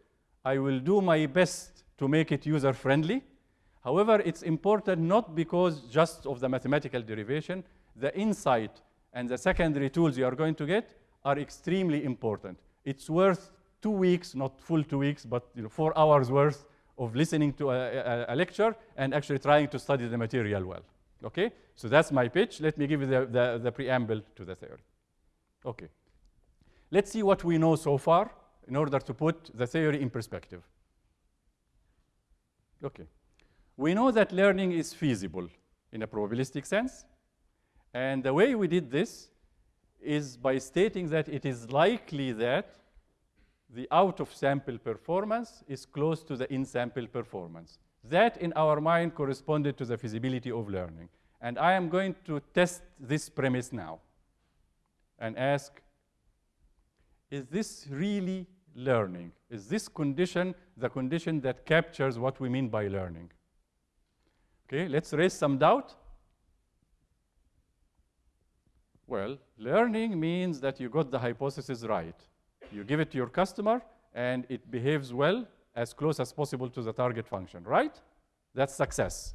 I will do my best to make it user-friendly. However, it's important not because just of the mathematical derivation, the insight and the secondary tools you are going to get are extremely important. It's worth two weeks, not full two weeks, but you know, four hours worth of listening to a, a, a, lecture and actually trying to study the material well. Okay? So that's my pitch. Let me give you the, the, the preamble to the theory. Okay. Let's see what we know so far in order to put the theory in perspective. Okay. We know that learning is feasible in a probabilistic sense. And the way we did this is by stating that it is likely that the out-of-sample performance is close to the in-sample performance. That, in our mind, corresponded to the feasibility of learning. And I am going to test this premise now and ask, is this really learning? Is this condition the condition that captures what we mean by learning? Okay, let's raise some doubt. Well, learning means that you got the hypothesis right. You give it to your customer, and it behaves well as close as possible to the target function, right? That's success.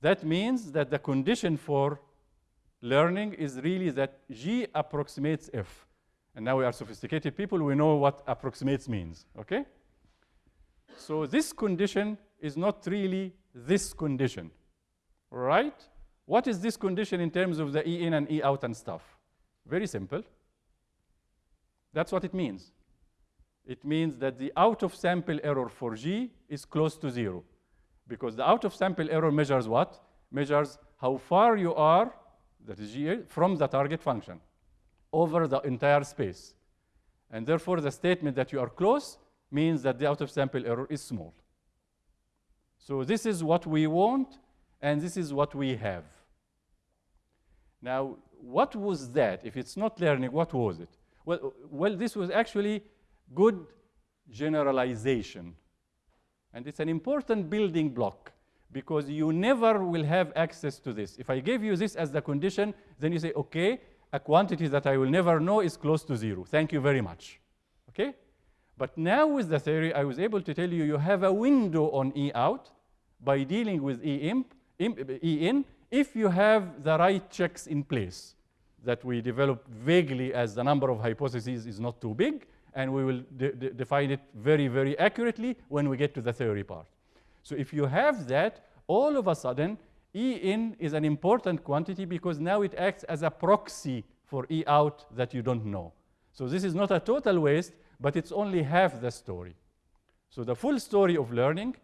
That means that the condition for learning is really that G approximates F. And now we are sophisticated people, we know what approximates means, okay? So this condition is not really this condition, right? What is this condition in terms of the E in and E out and stuff? Very simple. That's what it means. It means that the out of sample error for G is close to zero. Because the out of sample error measures what? Measures how far you are, that is G, from the target function over the entire space. And therefore, the statement that you are close means that the out of sample error is small. So this is what we want, and this is what we have. Now, what was that? If it's not learning, what was it? Well, well this was actually good generalization. And it's an important building block because you never will have access to this. If I gave you this as the condition, then you say, okay, a quantity that I will never know is close to zero. Thank you very much. Okay? But now with the theory, I was able to tell you you have a window on E out by dealing with E, imp, imp, e in if you have the right checks in place that we develop vaguely as the number of hypotheses is not too big, and we will de de define it very, very accurately when we get to the theory part. So if you have that, all of a sudden, E in is an important quantity because now it acts as a proxy for E out that you don't know. So this is not a total waste, but it's only half the story. So the full story of learning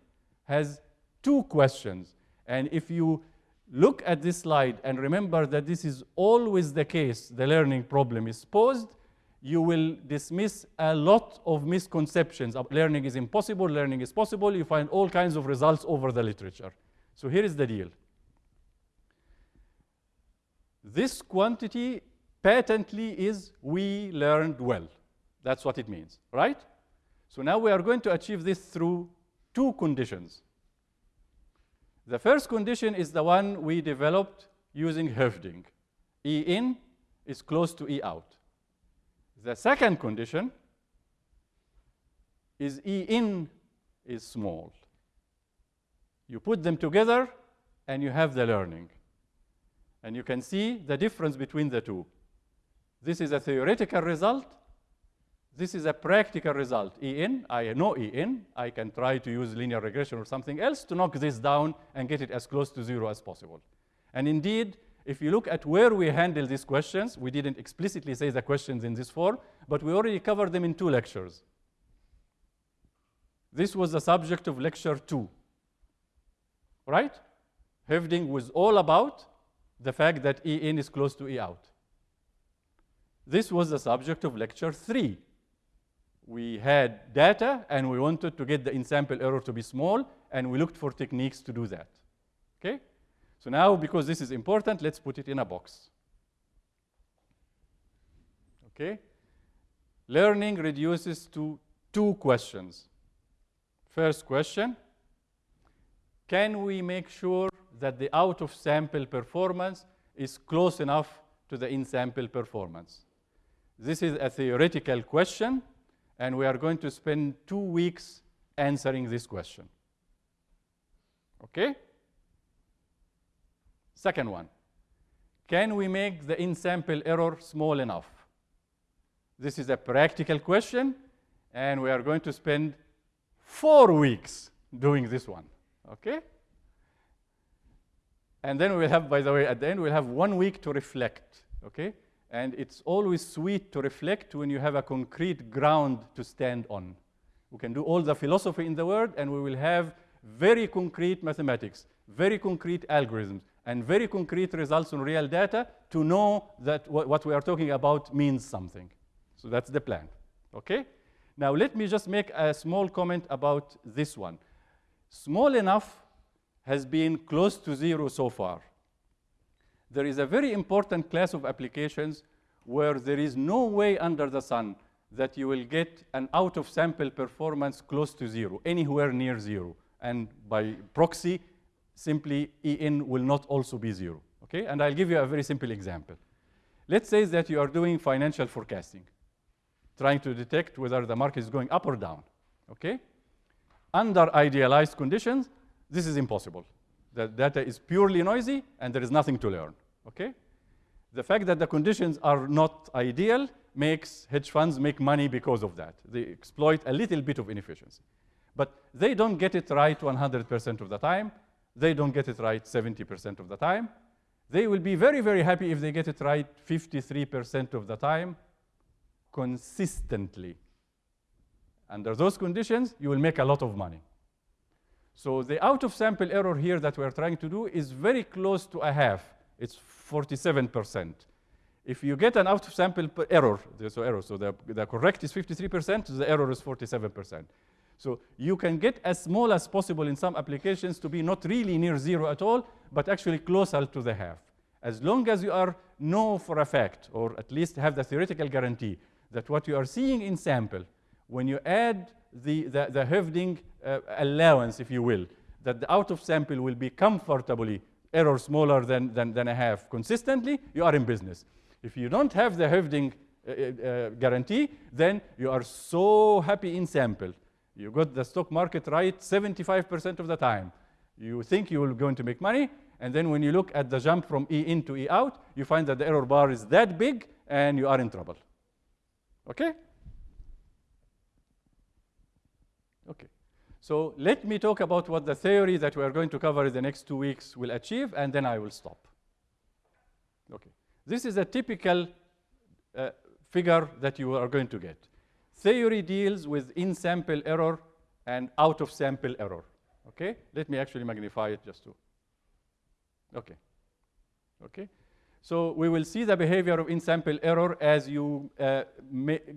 has two questions. And if you look at this slide and remember that this is always the case, the learning problem is posed, you will dismiss a lot of misconceptions. Learning is impossible, learning is possible. You find all kinds of results over the literature. So here is the deal. This quantity patently is we learned well. That's what it means, right? So now we are going to achieve this through two conditions. The first condition is the one we developed using Hoeffding. E in is close to E out. The second condition is E in is small. You put them together and you have the learning. And you can see the difference between the two. This is a theoretical result. This is a practical result. E in, I know E in. I can try to use linear regression or something else to knock this down and get it as close to zero as possible. And indeed, if you look at where we handle these questions, we didn't explicitly say the questions in this form, but we already covered them in two lectures. This was the subject of lecture two, right? Hoeffding was all about the fact that E in is close to E out. This was the subject of lecture three. We had data and we wanted to get the in-sample error to be small and we looked for techniques to do that, okay? So now, because this is important, let's put it in a box. Okay? Learning reduces to two questions. First question, can we make sure that the out-of-sample performance is close enough to the in-sample performance? This is a theoretical question, and we are going to spend two weeks answering this question. Okay? Second one, can we make the in-sample error small enough? This is a practical question, and we are going to spend four weeks doing this one, okay? And then we'll have, by the way, at the end, we'll have one week to reflect, okay? And it's always sweet to reflect when you have a concrete ground to stand on. We can do all the philosophy in the world, and we will have very concrete mathematics, very concrete algorithms, and very concrete results on real data to know that what we are talking about means something. So that's the plan, okay? Now let me just make a small comment about this one. Small enough has been close to zero so far. There is a very important class of applications where there is no way under the sun that you will get an out-of-sample performance close to zero, anywhere near zero. And by proxy, simply E in will not also be zero. Okay? And I'll give you a very simple example. Let's say that you are doing financial forecasting, trying to detect whether the market is going up or down. Okay? Under idealized conditions, this is impossible. The data is purely noisy and there is nothing to learn. Okay? The fact that the conditions are not ideal makes hedge funds make money because of that. They exploit a little bit of inefficiency. But they don't get it right 100% of the time. They don't get it right 70% of the time. They will be very, very happy if they get it right 53% of the time consistently. Under those conditions, you will make a lot of money. So the out-of-sample error here that we're trying to do is very close to a half. It's 47%. If you get an out-of-sample error, so error, so the, the correct is 53%, the error is 47%. So you can get as small as possible in some applications to be not really near zero at all, but actually closer to the half. As long as you are know for a fact, or at least have the theoretical guarantee, that what you are seeing in sample, when you add the, the, the Hoeffding uh, allowance, if you will, that the out of sample will be comfortably error smaller than, than, than a half consistently, you are in business. If you don't have the Hoeffding uh, uh, guarantee, then you are so happy in sample. You got the stock market right 75% of the time. You think you are going to make money, and then when you look at the jump from E in to E out, you find that the error bar is that big, and you are in trouble. Okay? Okay. So let me talk about what the theory that we are going to cover in the next two weeks will achieve, and then I will stop. Okay. This is a typical uh, figure that you are going to get. Theory deals with in-sample error and out-of-sample error. Okay? Let me actually magnify it just to. Okay. Okay? So we will see the behavior of in-sample error as you uh,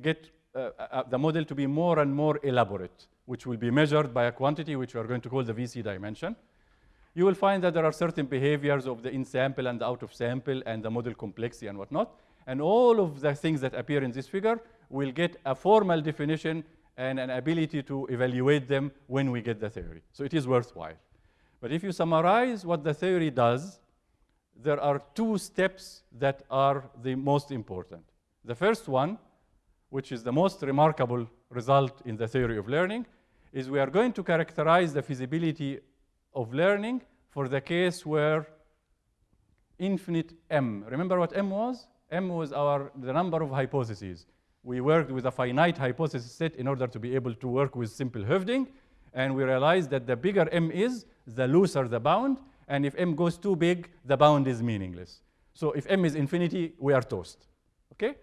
get uh, uh, the model to be more and more elaborate, which will be measured by a quantity which we are going to call the VC dimension. You will find that there are certain behaviors of the in-sample and the out-of-sample and the model complexity and whatnot. And all of the things that appear in this figure will get a formal definition and an ability to evaluate them when we get the theory. So it is worthwhile. But if you summarize what the theory does, there are two steps that are the most important. The first one, which is the most remarkable result in the theory of learning, is we are going to characterize the feasibility of learning for the case where infinite M. Remember what M was? M was our, the number of hypotheses. We worked with a finite hypothesis set in order to be able to work with simple Hoeffding, and we realized that the bigger M is, the looser the bound, and if m goes too big, the bound is meaningless. So if m is infinity, we are toast. Okay?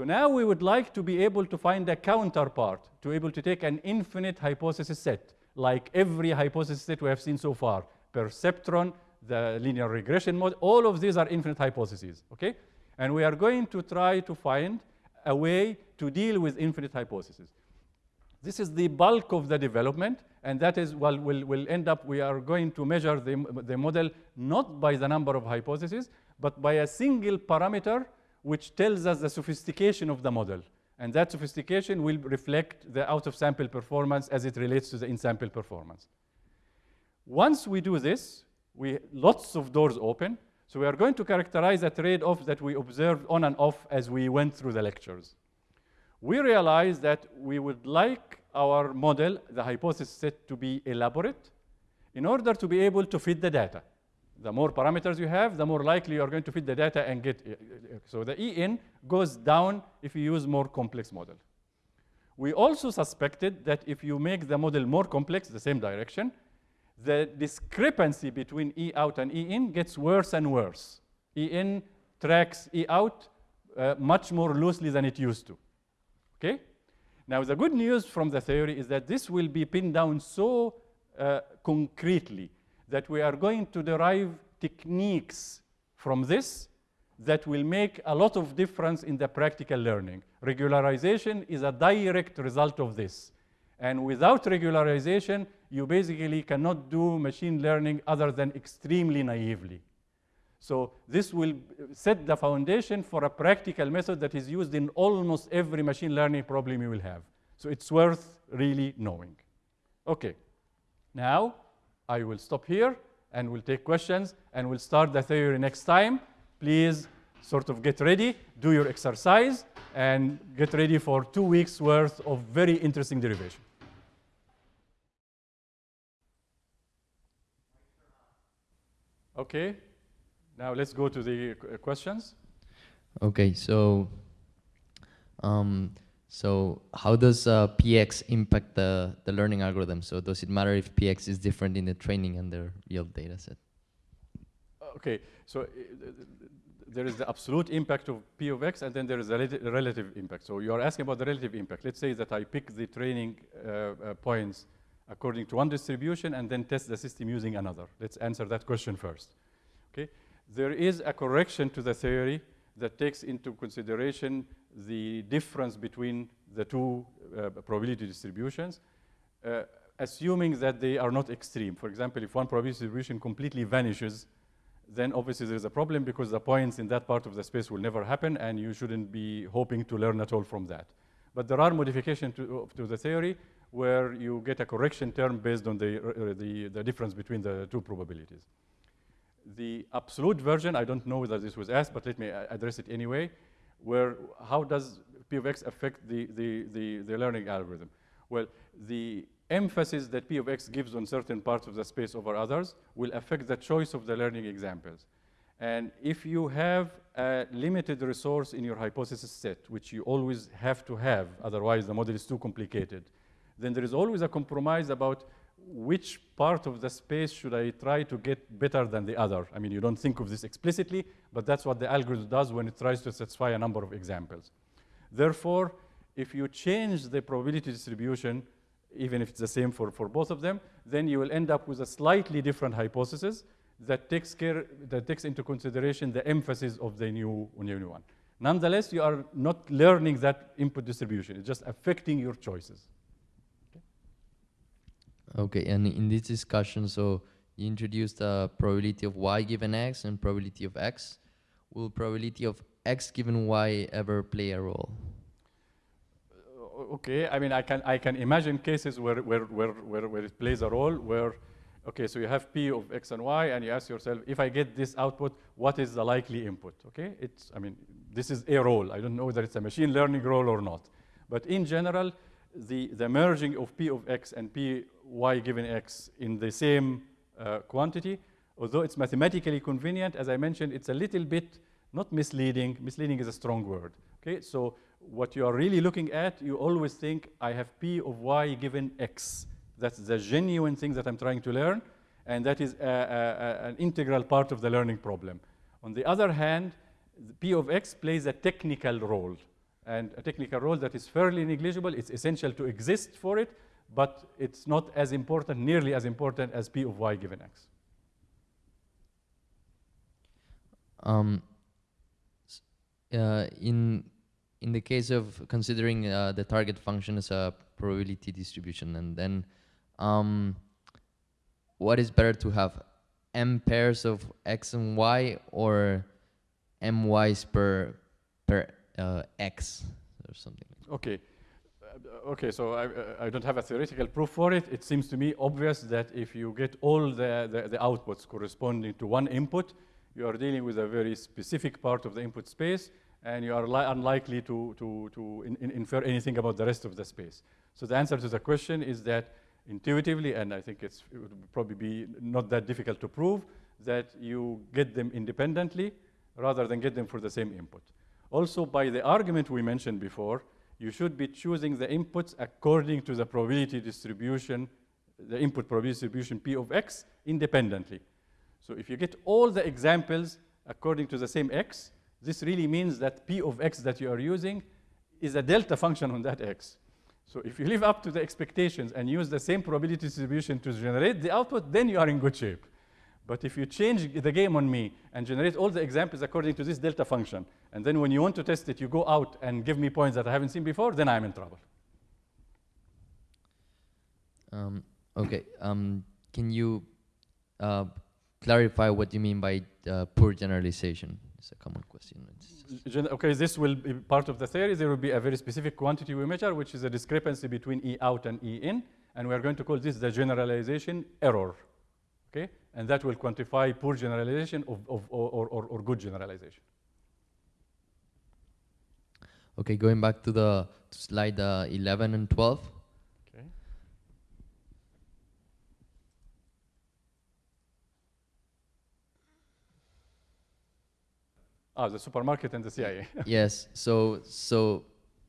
So now we would like to be able to find a counterpart, to able to take an infinite hypothesis set, like every hypothesis set we have seen so far, perceptron, the linear regression model, all of these are infinite hypotheses, okay? And we are going to try to find a way to deal with infinite hypotheses. This is the bulk of the development, and that is, well, we'll, we'll end up, we are going to measure the, the model not by the number of hypotheses, but by a single parameter which tells us the sophistication of the model. And that sophistication will reflect the out-of-sample performance as it relates to the in-sample performance. Once we do this, we, lots of doors open. So we are going to characterize a trade-off that we observed on and off as we went through the lectures we realized that we would like our model, the hypothesis set, to be elaborate in order to be able to fit the data. The more parameters you have, the more likely you are going to fit the data and get. So the EN goes down if you use more complex model. We also suspected that if you make the model more complex, the same direction, the discrepancy between E out and E in gets worse and worse. E in tracks E out uh, much more loosely than it used to. Okay? Now, the good news from the theory is that this will be pinned down so uh, concretely that we are going to derive techniques from this that will make a lot of difference in the practical learning. Regularization is a direct result of this. And without regularization, you basically cannot do machine learning other than extremely naively. So this will set the foundation for a practical method that is used in almost every machine learning problem you will have. So it's worth really knowing. Okay, now I will stop here and we'll take questions and we'll start the theory next time. Please sort of get ready, do your exercise, and get ready for two weeks worth of very interesting derivation. Okay. Now let's go to the questions. Okay, so um, so how does uh, PX impact the, the learning algorithm? So does it matter if PX is different in the training and the real data set? Okay, so uh, there is the absolute impact of P of X and then there is a relative impact. So you are asking about the relative impact. Let's say that I pick the training uh, uh, points according to one distribution and then test the system using another. Let's answer that question first. Okay, there is a correction to the theory that takes into consideration the difference between the two uh, probability distributions, uh, assuming that they are not extreme. For example, if one probability distribution completely vanishes, then obviously there is a problem because the points in that part of the space will never happen and you shouldn't be hoping to learn at all from that. But there are modifications to, to the theory where you get a correction term based on the, uh, the, the difference between the two probabilities. The absolute version, I don't know whether this was asked, but let me address it anyway, where how does P of X affect the, the, the, the learning algorithm? Well, the emphasis that P of X gives on certain parts of the space over others will affect the choice of the learning examples. And if you have a limited resource in your hypothesis set, which you always have to have, otherwise the model is too complicated, then there is always a compromise about which part of the space should I try to get better than the other? I mean, you don't think of this explicitly, but that's what the algorithm does when it tries to satisfy a number of examples. Therefore, if you change the probability distribution, even if it's the same for, for both of them, then you will end up with a slightly different hypothesis that takes, care, that takes into consideration the emphasis of the new, new one. Nonetheless, you are not learning that input distribution. It's just affecting your choices. Okay, and in this discussion, so you introduced the probability of y given x and probability of x. Will probability of x given y ever play a role? Uh, okay, I mean, I can, I can imagine cases where, where, where, where, where it plays a role, where, okay, so you have p of x and y, and you ask yourself, if I get this output, what is the likely input, okay? It's, I mean, this is a role. I don't know whether it's a machine learning role or not. But in general, the, the merging of p of x and p y given x in the same uh, quantity, although it's mathematically convenient, as I mentioned, it's a little bit not misleading. Misleading is a strong word. Okay, so what you are really looking at, you always think, I have p of y given x. That's the genuine thing that I'm trying to learn, and that is a, a, a, an integral part of the learning problem. On the other hand, p of x plays a technical role and a technical role that is fairly negligible. It's essential to exist for it, but it's not as important, nearly as important as P of y given x. Um, uh, in, in the case of considering uh, the target function as a probability distribution, and then um, what is better to have m pairs of x and y or m y's per, per uh, X or something. Okay. Uh, okay, so I, uh, I, don't have a theoretical proof for it. It seems to me obvious that if you get all the, the, the, outputs corresponding to one input, you are dealing with a very specific part of the input space, and you are unlikely to, to, to in, in infer anything about the rest of the space. So the answer to the question is that intuitively, and I think it would probably be not that difficult to prove, that you get them independently rather than get them for the same input. Also, by the argument we mentioned before, you should be choosing the inputs according to the probability distribution, the input probability distribution P of x independently. So if you get all the examples according to the same x, this really means that P of x that you are using is a delta function on that x. So if you live up to the expectations and use the same probability distribution to generate the output, then you are in good shape. But if you change the game on me and generate all the examples according to this delta function, and then when you want to test it, you go out and give me points that I haven't seen before, then I'm in trouble. Um, okay. Um, can you uh, clarify what you mean by uh, poor generalization? It's a common question. Gen okay, this will be part of the theory. There will be a very specific quantity we measure, which is a discrepancy between E out and E in, and we are going to call this the generalization error. Okay? and that will quantify poor generalization of, of or, or, or good generalization. Okay, going back to the to slide uh, 11 and 12. Okay. Ah, the supermarket and the CIA. yes. So so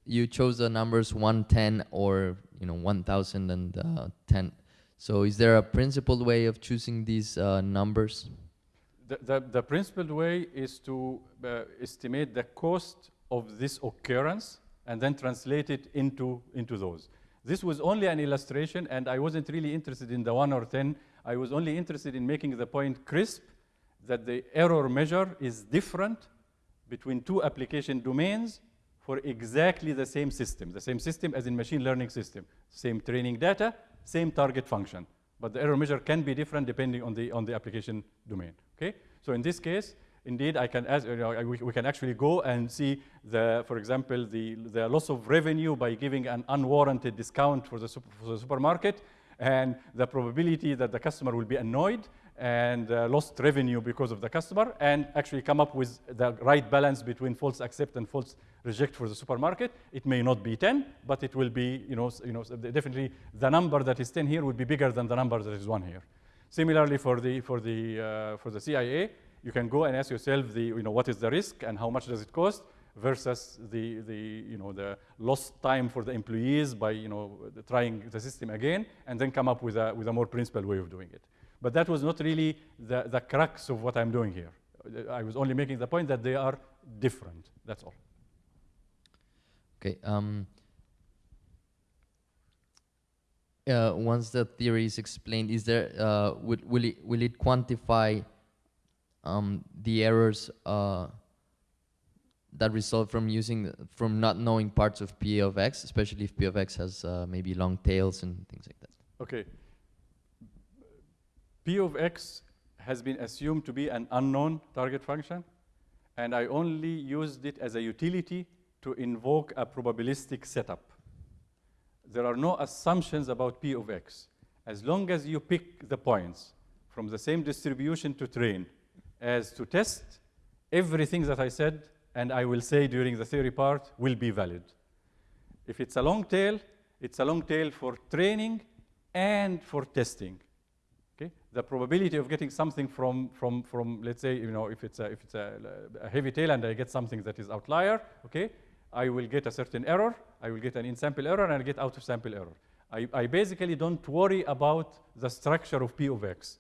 you chose the numbers 110 or you know 1010. So is there a principled way of choosing these uh, numbers? The, the, the principled way is to uh, estimate the cost of this occurrence and then translate it into, into those. This was only an illustration, and I wasn't really interested in the 1 or 10. I was only interested in making the point crisp that the error measure is different between two application domains for exactly the same system, the same system as in machine learning system, same training data, same target function. But the error measure can be different depending on the, on the application domain, okay? So in this case, indeed, I can ask, you know, we, we, can actually go and see, the, for example, the, the loss of revenue by giving an unwarranted discount for the, super, for the supermarket and the probability that the customer will be annoyed and uh, lost revenue because of the customer and actually come up with the right balance between false accept and false reject for the supermarket. It may not be 10, but it will be, you know, you know, definitely the number that is 10 here will be bigger than the number that is 1 here. Similarly, for the, for the, uh, for the CIA, you can go and ask yourself, the, you know, what is the risk and how much does it cost versus the, the, you know, the lost time for the employees by you know, trying the system again, and then come up with a, with a more principled way of doing it. But that was not really the, the crux of what I'm doing here. I was only making the point that they are different, that's all. Okay. Um, uh, once the theory is explained, is there uh, will will it will it quantify um, the errors uh, that result from using from not knowing parts of P of X, especially if P of X has uh, maybe long tails and things like that? Okay. P of X has been assumed to be an unknown target function, and I only used it as a utility to invoke a probabilistic setup. There are no assumptions about P of X. As long as you pick the points from the same distribution to train as to test, everything that I said and I will say during the theory part will be valid. If it's a long tail, it's a long tail for training and for testing. Okay? The probability of getting something from, from, from let's say, you know, if it's, a, if it's a, a heavy tail and I get something that is outlier, okay, I will get a certain error, I will get an in-sample error, and I get out-of-sample error. I, I basically don't worry about the structure of P of X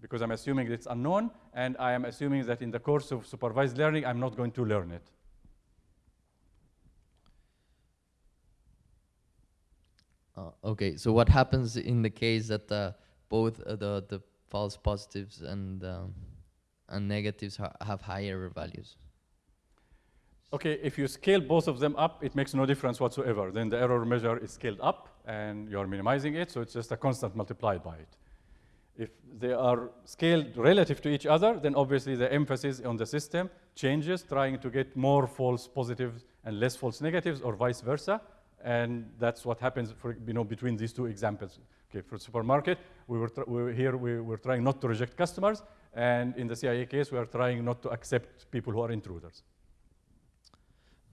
because I'm assuming it's unknown, and I am assuming that in the course of supervised learning, I'm not going to learn it. Uh, okay, so what happens in the case that uh, both uh, the, the false positives and, um, and negatives ha have higher values? Okay, if you scale both of them up, it makes no difference whatsoever. Then the error measure is scaled up and you're minimizing it, so it's just a constant multiplied by it. If they are scaled relative to each other, then obviously the emphasis on the system changes, trying to get more false positives and less false negatives or vice versa. And that's what happens for, you know, between these two examples. Okay, for supermarket, we were, we were here, we were trying not to reject customers. And in the CIA case, we are trying not to accept people who are intruders.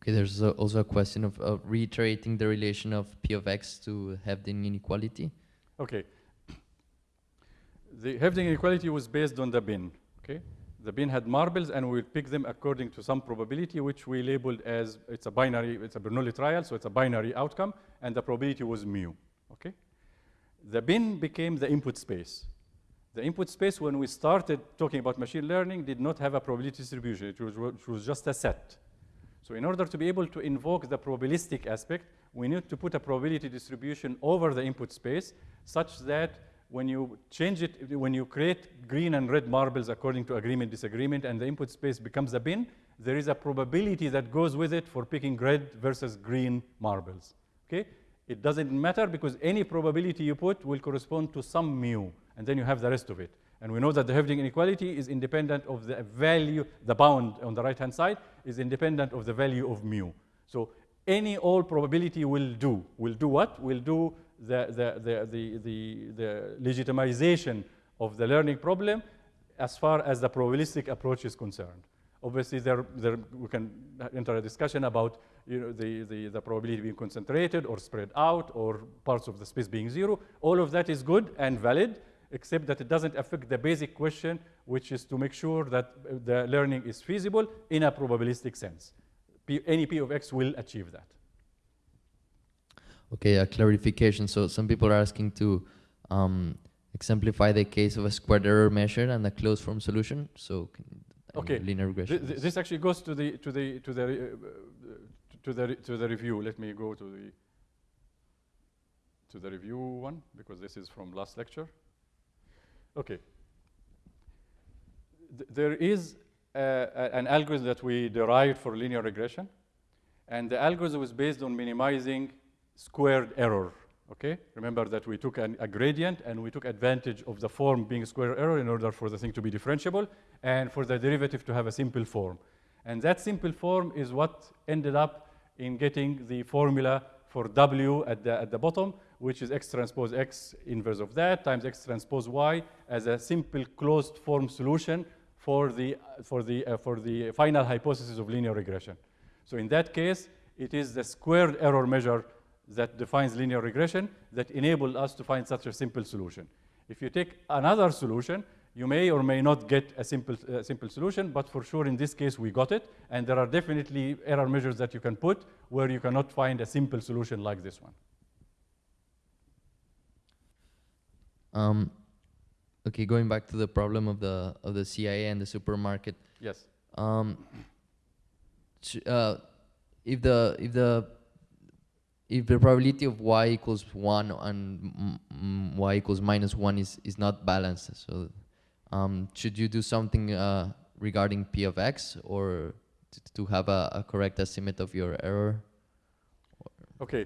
Okay, there's also a question of, reiterating the relation of P of X to Hoeffding inequality. Okay. The Hoeffding inequality was based on the bin, okay? The bin had marbles and we would pick them according to some probability which we labeled as, it's a binary, it's a Bernoulli trial, so it's a binary outcome, and the probability was mu, okay? The bin became the input space. The input space, when we started talking about machine learning, did not have a probability distribution. It was, it was just a set. So in order to be able to invoke the probabilistic aspect, we need to put a probability distribution over the input space such that when you change it, when you create green and red marbles according to agreement, disagreement, and the input space becomes a bin, there is a probability that goes with it for picking red versus green marbles, okay? It doesn't matter because any probability you put will correspond to some mu, and then you have the rest of it. And we know that the Hoeffding inequality is independent of the value, the bound on the right-hand side is independent of the value of mu. So any all probability will do. Will do what? Will do the, the, the, the, the, the legitimization of the learning problem as far as the probabilistic approach is concerned. Obviously, there, there, we can enter a discussion about you know, the, the, the probability being concentrated or spread out or parts of the space being zero. All of that is good and valid, except that it doesn't affect the basic question, which is to make sure that uh, the learning is feasible in a probabilistic sense. P, any P of X will achieve that. Okay, a clarification. So some people are asking to um, exemplify the case of a squared error measure and a closed form solution. So I Okay. mean, linear regression. Th- th- This actually goes to the to the to the uh, to the to the review. Let me go to the to the review one because this is from last lecture. Okay. Th- there is an algorithm that we derived for linear regression, and the algorithm is based on minimizing squared error. Okay, remember that we took an, a gradient and we took advantage of the form being square error in order for the thing to be differentiable and for the derivative to have a simple form. And that simple form is what ended up in getting the formula for W at the, at the bottom, which is x transpose x inverse of that times x transpose y as a simple closed form solution for the, for the, uh, for the final hypothesis of linear regression. So in that case, it is the squared error measure that defines linear regression that enabled us to find such a simple solution. If you take another solution, you may or may not get a simple, uh, simple solution, but for sure in this case we got it, and there are definitely error measures that you can put where you cannot find a simple solution like this one. Um, okay, going back to the problem of the of the CIA and the supermarket. Yes. Um, uh, if the if the if the probability of y equals one and y equals minus one is is not balanced, so um, should you do something uh, regarding p of x or to have a, a correct estimate of your error? Okay.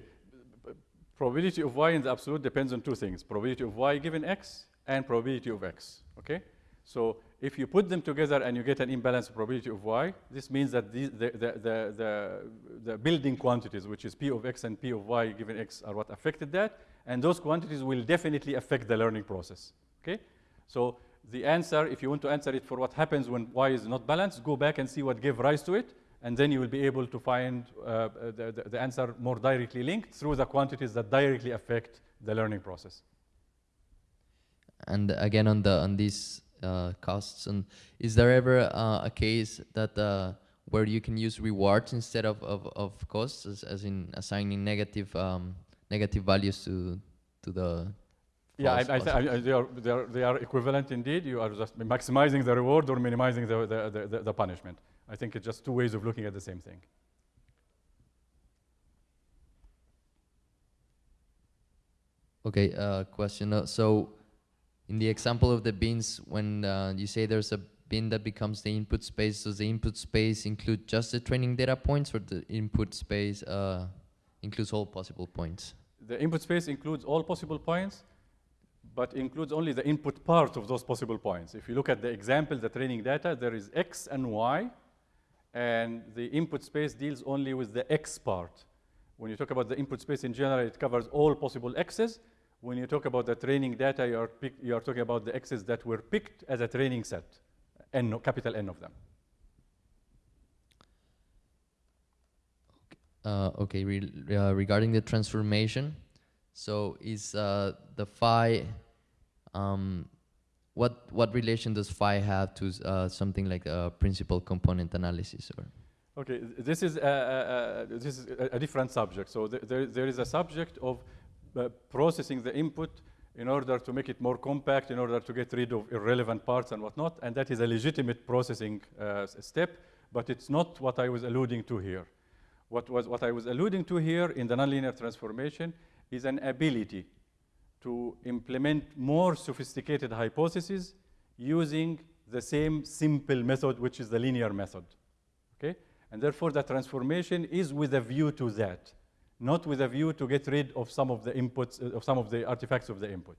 Probability of y in the absolute depends on two things, probability of y given x and probability of x, okay? So if you put them together and you get an imbalanced probability of y, this means that the, the, the, the, the building quantities, which is p of x and p of y given x, are what affected that, and those quantities will definitely affect the learning process, okay? So the answer, if you want to answer it for what happens when y is not balanced, go back and see what gave rise to it, and then you will be able to find uh, the, the, the answer more directly linked through the quantities that directly affect the learning process. And again, on the on these uh, costs, and is there ever uh, a case that uh, where you can use rewards instead of, of, of costs, as, as in assigning negative um, negative values to to the Yeah, I, I? I, they, are, they, are, they are equivalent indeed. You are just maximizing the reward or minimizing the, the, the, the punishment. I think it's just two ways of looking at the same thing. Okay, uh, question. Uh, so, in the example of the bins, when uh, you say there's a bin that becomes the input space, does the input space include just the training data points, or the input space uh, includes all possible points? The input space includes all possible points, but includes only the input part of those possible points. If you look at the example, the training data, there is x and y, and the input space deals only with the x part. When you talk about the input space in general, it covers all possible x's. When you talk about the training data, you are, you are talking about the x's that were picked as a training set, n, capital N of them. Uh, okay, re uh, regarding the transformation, so is uh, the phi, um, what what relation does phi have to uh, something like a principal component analysis? Or Okay, this is a, a, a, this is a, a different subject. So th- there, there is a subject of uh, processing the input in order to make it more compact, in order to get rid of irrelevant parts and whatnot, and that is a legitimate processing uh, step, but it's not what I was alluding to here. What, was, what I was alluding to here in the nonlinear transformation is an ability to implement more sophisticated hypotheses using the same simple method, which is the linear method. Okay? And therefore, the transformation is with a view to that, not with a view to get rid of some of the inputs, uh, of some of the artifacts of the input.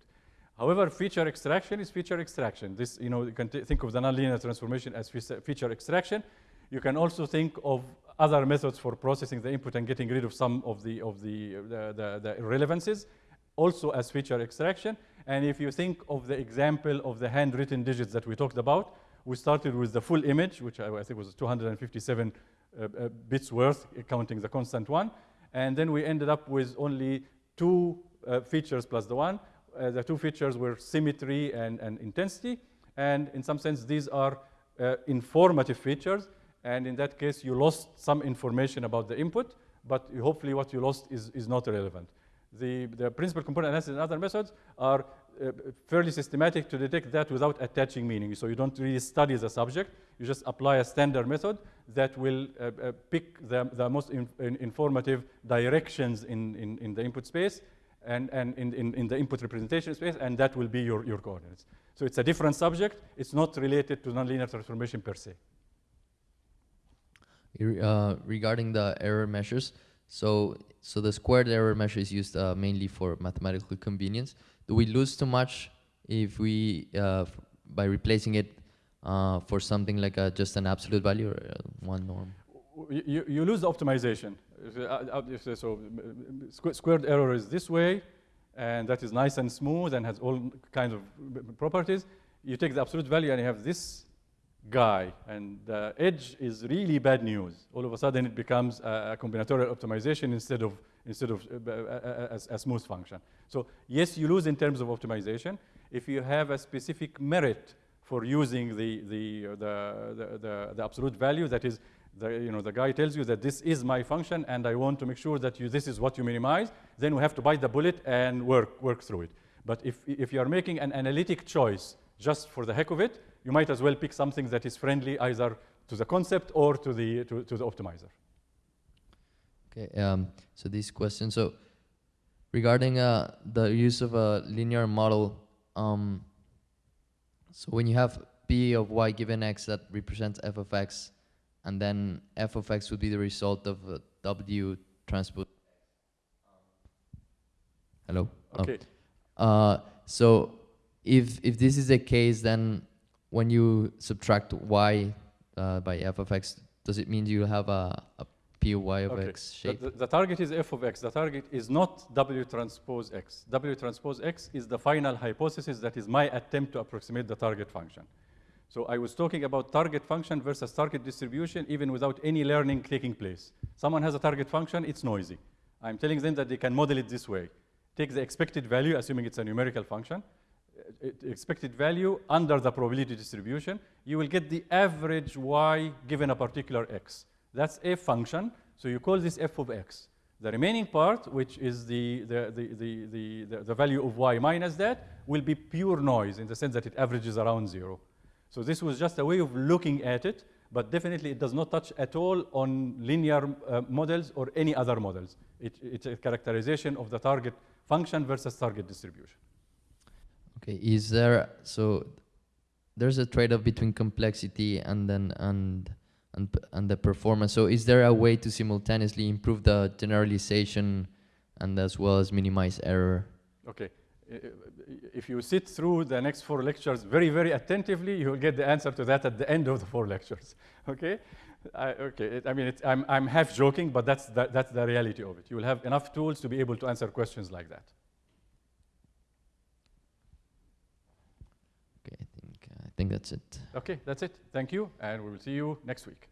However, feature extraction is feature extraction. This, you know, you can think of the nonlinear transformation as feature extraction. You can also think of other methods for processing the input and getting rid of some of the of the the, the, the irrelevances, also as feature extraction. And if you think of the example of the handwritten digits that we talked about, we started with the full image, which I, I think was 257 uh, uh, bits worth, counting the constant one. And then we ended up with only two uh, features plus the one, uh, the two features were symmetry and, and intensity. And in some sense, these are uh, informative features. And in that case, you lost some information about the input, but hopefully what you lost is, is not relevant. The, the principal component analysis and other methods are uh, fairly systematic to detect that without attaching meaning. So you don't really study the subject, you just apply a standard method that will uh, uh, pick the, the most in, in- informative directions in, in, in the input space and, and in, in, in the input representation space, and that will be your, your coordinates. So it's a different subject, it's not related to nonlinear transformation per se. Uh, regarding the error measures, so so the squared error measure is used uh, mainly for mathematical convenience. Do we lose too much if we uh, by replacing it uh, for something like a, just an absolute value or uh, one norm? you, you- lose the optimization. Uh, uh, uh, so squared error is this way, and that is nice and smooth and has all kinds of properties. You take the absolute value and you have this guy, and the edge is really bad news. All of a sudden, it becomes a, a combinatorial optimization instead of instead of uh, a- a- a smooth function. So yes, you lose in terms of optimization. If you have a specific merit for using the, the, uh, the, the, the, the absolute value, that is, the, you know, the guy tells you that this is my function and I want to make sure that you, this is what you minimize, then we have to bite the bullet and work, work through it. But if, if you are making an analytic choice just for the heck of it, you might as well pick something that is friendly either to the concept or to the, to, to the optimizer. Okay, um, so this question, so regarding uh, the use of a linear model, um, so when you have p of y given x that represents f of x, and then f of x would be the result of uh, w transpose. Hello. Oh. Okay. Uh, so if if this is the case, then when you subtract y uh, by f of x, does it mean you have a, a p of y of Okay. x The, shape? the- the target is f of x. The target is not w transpose x. w transpose x is the final hypothesis that is my attempt to approximate the target function. So I was talking about target function versus target distribution even without any learning taking place. Someone has a target function, it's noisy. I'm telling them that they can model it this way. Take the expected value, assuming it's a numerical function, expected value under the probability distribution, you will get the average y given a particular x. That's a function, so you call this f of x. The remaining part, which is the, the, the, the, the, the, the value of y minus that, will be pure noise in the sense that it averages around zero. So this was just a way of looking at it, but definitely it does not touch at all on linear uh, models or any other models. It, it's a characterization of the target function versus target distribution. Okay, is there so there's a trade-off between complexity and then and and and the performance. So is there a way to simultaneously improve the generalization and as well as minimize error? Okay. If you sit through the next four lectures very, very attentively, you will get the answer to that at the end of the four lectures. Okay? I, okay. It, I mean, it, I'm, I'm half joking, but that's the, that's the reality of it. You will have enough tools to be able to answer questions like that. Okay, I think I think that's it. Okay, that's it. Thank you, and we will see you next week.